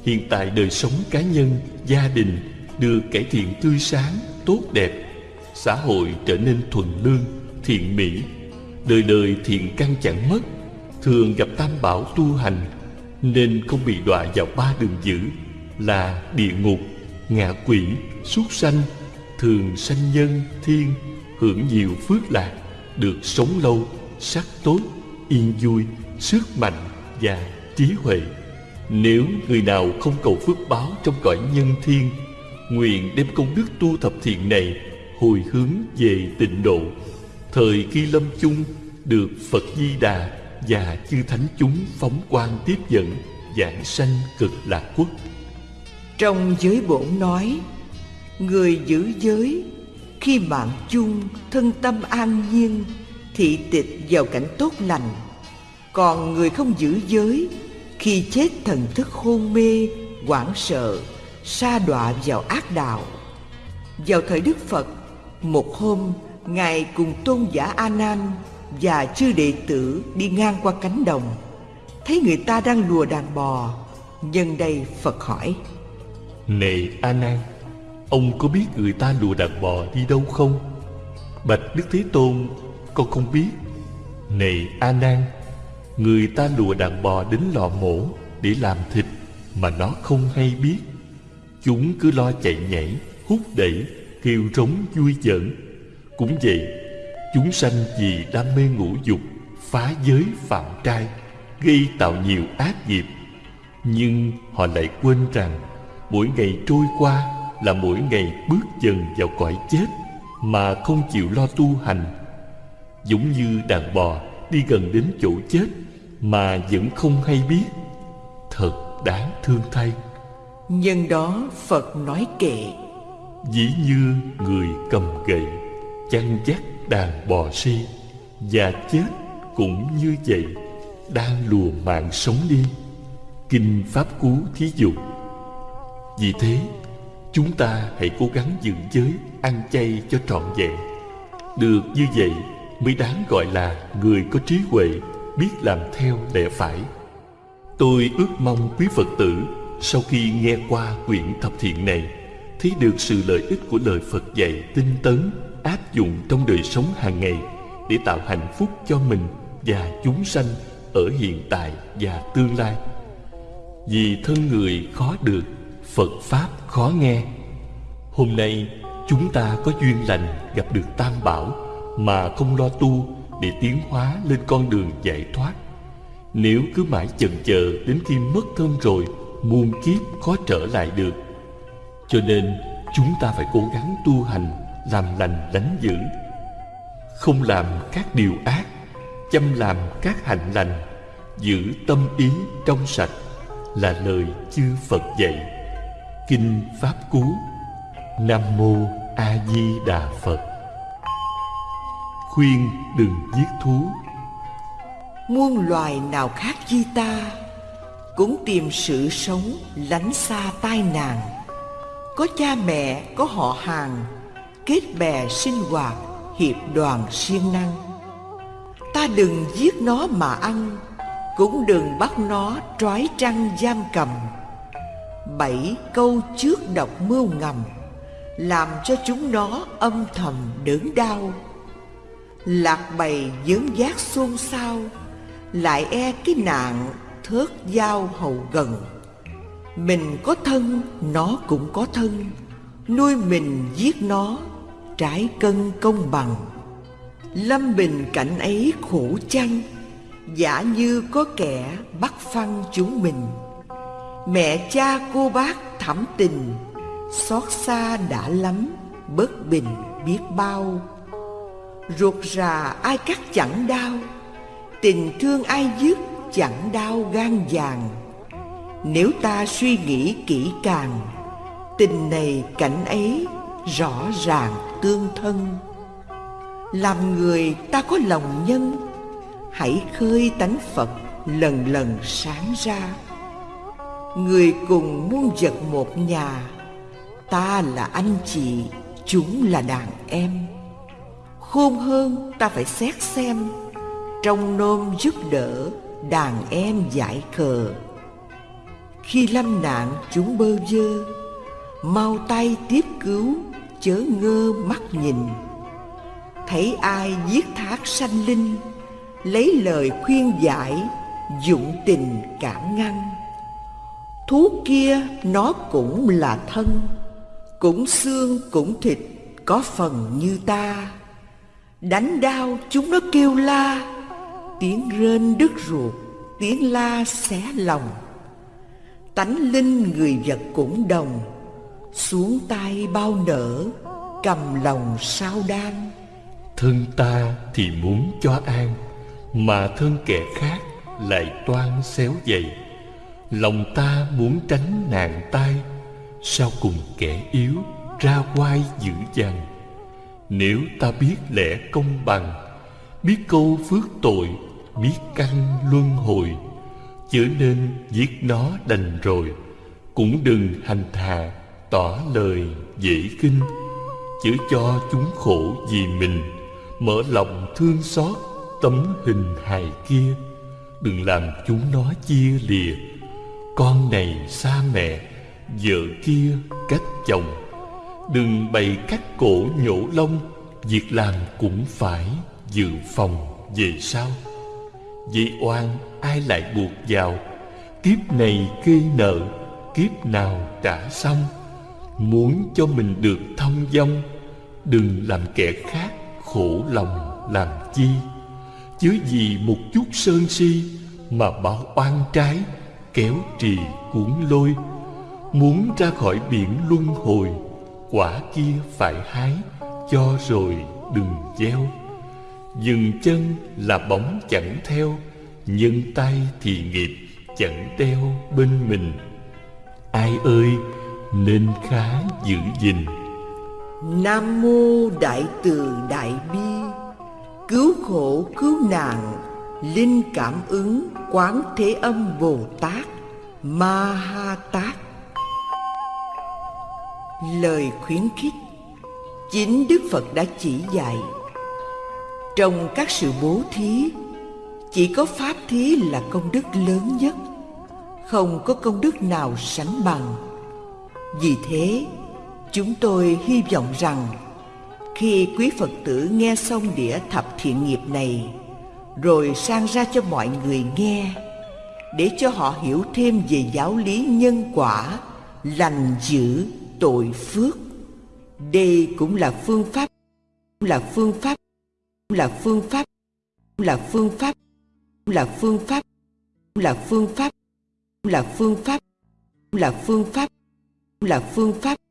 Hiện tại đời sống cá nhân, gia đình được cải thiện tươi sáng, tốt đẹp. Xã hội trở nên thuần lương, thiện mỹ. Đời đời thiện căn chẳng mất Thường gặp tam bảo tu hành Nên không bị đọa vào ba đường dữ Là địa ngục, ngạ quỷ, súc sanh. Thường sanh nhân, thiên Hưởng nhiều phước lạc Được sống lâu, sắc tốt, yên vui, sức mạnh và trí huệ. Nếu người nào không cầu phước báo trong cõi nhân thiên Nguyện đem công đức tu thập thiện này Hồi hướng về tịnh độ. Thời khi lâm chung Được Phật Di Đà Và chư thánh chúng phóng quang tiếp dẫn Giảng sanh cực lạc quốc. Trong giới bổn nói Người giữ giới Khi mạng chung thân tâm an nhiên Thị tịch vào cảnh tốt lành. Còn người không giữ giới, khi chết thần thức hôn mê, hoảng sợ, sa đọa vào ác đạo. Vào thời đức phật, một hôm, ngài cùng tôn giả a nan và chư đệ tử đi ngang qua cánh đồng. Thấy người ta đang lùa đàn bò, nhân đây phật hỏi. Này a nan Ông có biết người ta lùa đàn bò đi đâu không? Bạch Đức Thế Tôn con không biết. Này A Nan, Người ta lùa đàn bò đến lò mổ Để làm thịt Mà nó không hay biết. Chúng cứ lo chạy nhảy, Hút đẩy, Kêu rống vui giỡn. Cũng vậy, Chúng sanh vì đam mê ngũ dục, Phá giới phạm trai, Gây tạo nhiều ác nghiệp. Nhưng họ lại quên rằng Mỗi ngày trôi qua Là mỗi ngày bước dần vào cõi chết Mà không chịu lo tu hành. Giống như đàn bò Đi gần đến chỗ chết Mà vẫn không hay biết. Thật đáng thương thay. Nhân đó Phật nói kệ. Dĩ như người cầm gậy Chăn dắt đàn bò si Và chết cũng như vậy Đang lùa mạng sống đi. Kinh Pháp Cú thí dụ. Vì thế Chúng ta hãy cố gắng giữ giới Ăn chay cho trọn vẹn. Được như vậy Mới đáng gọi là người có trí huệ, Biết làm theo lẽ phải. Tôi ước mong quý Phật tử, Sau khi nghe qua quyển thập thiện này, Thấy được sự lợi ích của lời Phật dạy tinh tấn, Áp dụng trong đời sống hàng ngày Để tạo hạnh phúc cho mình và chúng sanh Ở hiện tại và tương lai. Vì thân người khó được, Phật Pháp khó nghe. Hôm nay, chúng ta có duyên lành gặp được Tam Bảo. Mà không lo tu để tiến hóa lên con đường giải thoát. Nếu cứ mãi chần chờ đến khi mất thân rồi, Muôn kiếp khó trở lại được. Cho nên, chúng ta phải cố gắng tu hành, Làm lành đánh dữ. Không làm các điều ác, Chăm làm các hạnh lành, Giữ tâm ý trong sạch Là lời chư Phật dạy. Kinh Pháp Cú, Nam Mô A Di Đà Phật. Khuyên đừng giết thú. Muôn loài nào khác chi ta Cũng tìm sự sống lánh xa tai nạn. Có cha mẹ, có họ hàng Kết bè sinh hoạt, hiệp đoàn siêng năng. Ta đừng giết nó mà ăn Cũng đừng bắt nó trói trăng giam cầm. Bảy câu trước độc mưu ngầm Làm cho chúng nó âm thầm đớn đau. Lạc bầy dướng giác xôn xao Lại e cái nạn thớt dao hầu gần. Mình có thân, nó cũng có thân Nuôi mình giết nó, trái cân công bằng. Lâm bình cảnh ấy khổ chăng Giả như có kẻ bắt phăng chúng mình. Mẹ cha cô bác thẳm tình Xót xa đã lắm Bất bình biết bao. Ruột rà ai cắt chẳng đau Tình thương ai dứt chẳng đau gan vàng. Nếu ta suy nghĩ kỹ càng Tình này cảnh ấy rõ ràng tương thân. Làm người ta có lòng nhân Hãy khơi tánh Phật lần lần sáng ra. Người cùng muôn vật một nhà Ta là anh chị, chúng là đàn em. Khôn hơn ta phải xét xem. Trong nôm giúp đỡ, đàn em giải khờ. Khi lâm nạn chúng bơ vơ. Mau tay tiếp cứu, chớ ngơ mắt nhìn. Thấy ai giết thác sanh linh lấy lời khuyên giải dụng tình cảm ngăn. Thú kia nó cũng là thân cũng xương cũng thịt có phần như ta đánh đau chúng nó kêu la. Tiếng rên đứt ruột, tiếng la xé lòng. Tánh linh người vật cũng đồng. Xuống tay bao nở, cầm lòng sao đan. Thân ta thì muốn cho an, Mà thân kẻ khác lại toan xéo dày. Lòng ta muốn tránh nạn tai, Sao cùng kẻ yếu ra quai dữ dằn? Nếu ta biết lẽ công bằng, Biết câu phước tội, Biết căn luân hồi, Chớ nên giết nó đành rồi, Cũng đừng hành thà Tỏ lời dễ kinh Chớ cho chúng khổ vì mình, Mở lòng thương xót tấm hình hài kia. Đừng làm chúng nó chia lìa, Con này xa mẹ, Vợ kia cách chồng. Đừng bày cắt cổ nhổ lông, Việc làm cũng phải dự phòng về sau. Vậy oan, ai lại buộc vào? Kiếp này gây nợ, Kiếp nào trả xong? Muốn cho mình được thông dong, Đừng làm kẻ khác khổ lòng làm chi. Chứ vì một chút sơn si Mà bảo oan trái, Kéo trì cuốn lôi. Muốn ra khỏi biển luân hồi Quả kia phải hái, Cho rồi đừng gieo. Dừng chân là bóng chẳng theo Nhân tay thì nghiệp chẳng đeo bên mình. Ai ơi, nên khá giữ gìn. Nam mô Đại Từ Đại Bi. Cứu khổ, cứu nạn, Linh cảm ứng Quán Thế Âm Bồ Tát Ma Ha Tát. Lời khuyến khích. Chính Đức Phật đã chỉ dạy, Trong các sự bố thí, Chỉ có Pháp thí là công đức lớn nhất, Không có công đức nào sánh bằng. Vì thế, Chúng tôi hy vọng rằng, Khi quý Phật tử nghe xong đĩa thập thiện nghiệp này, Rồi sang ra cho mọi người nghe, Để cho họ hiểu thêm về giáo lý nhân quả, Lành dữ tội phước. Đây cũng là phương pháp là phương pháp là phương pháp là phương pháp là phương pháp là phương pháp là phương pháp là phương pháp là phương pháp.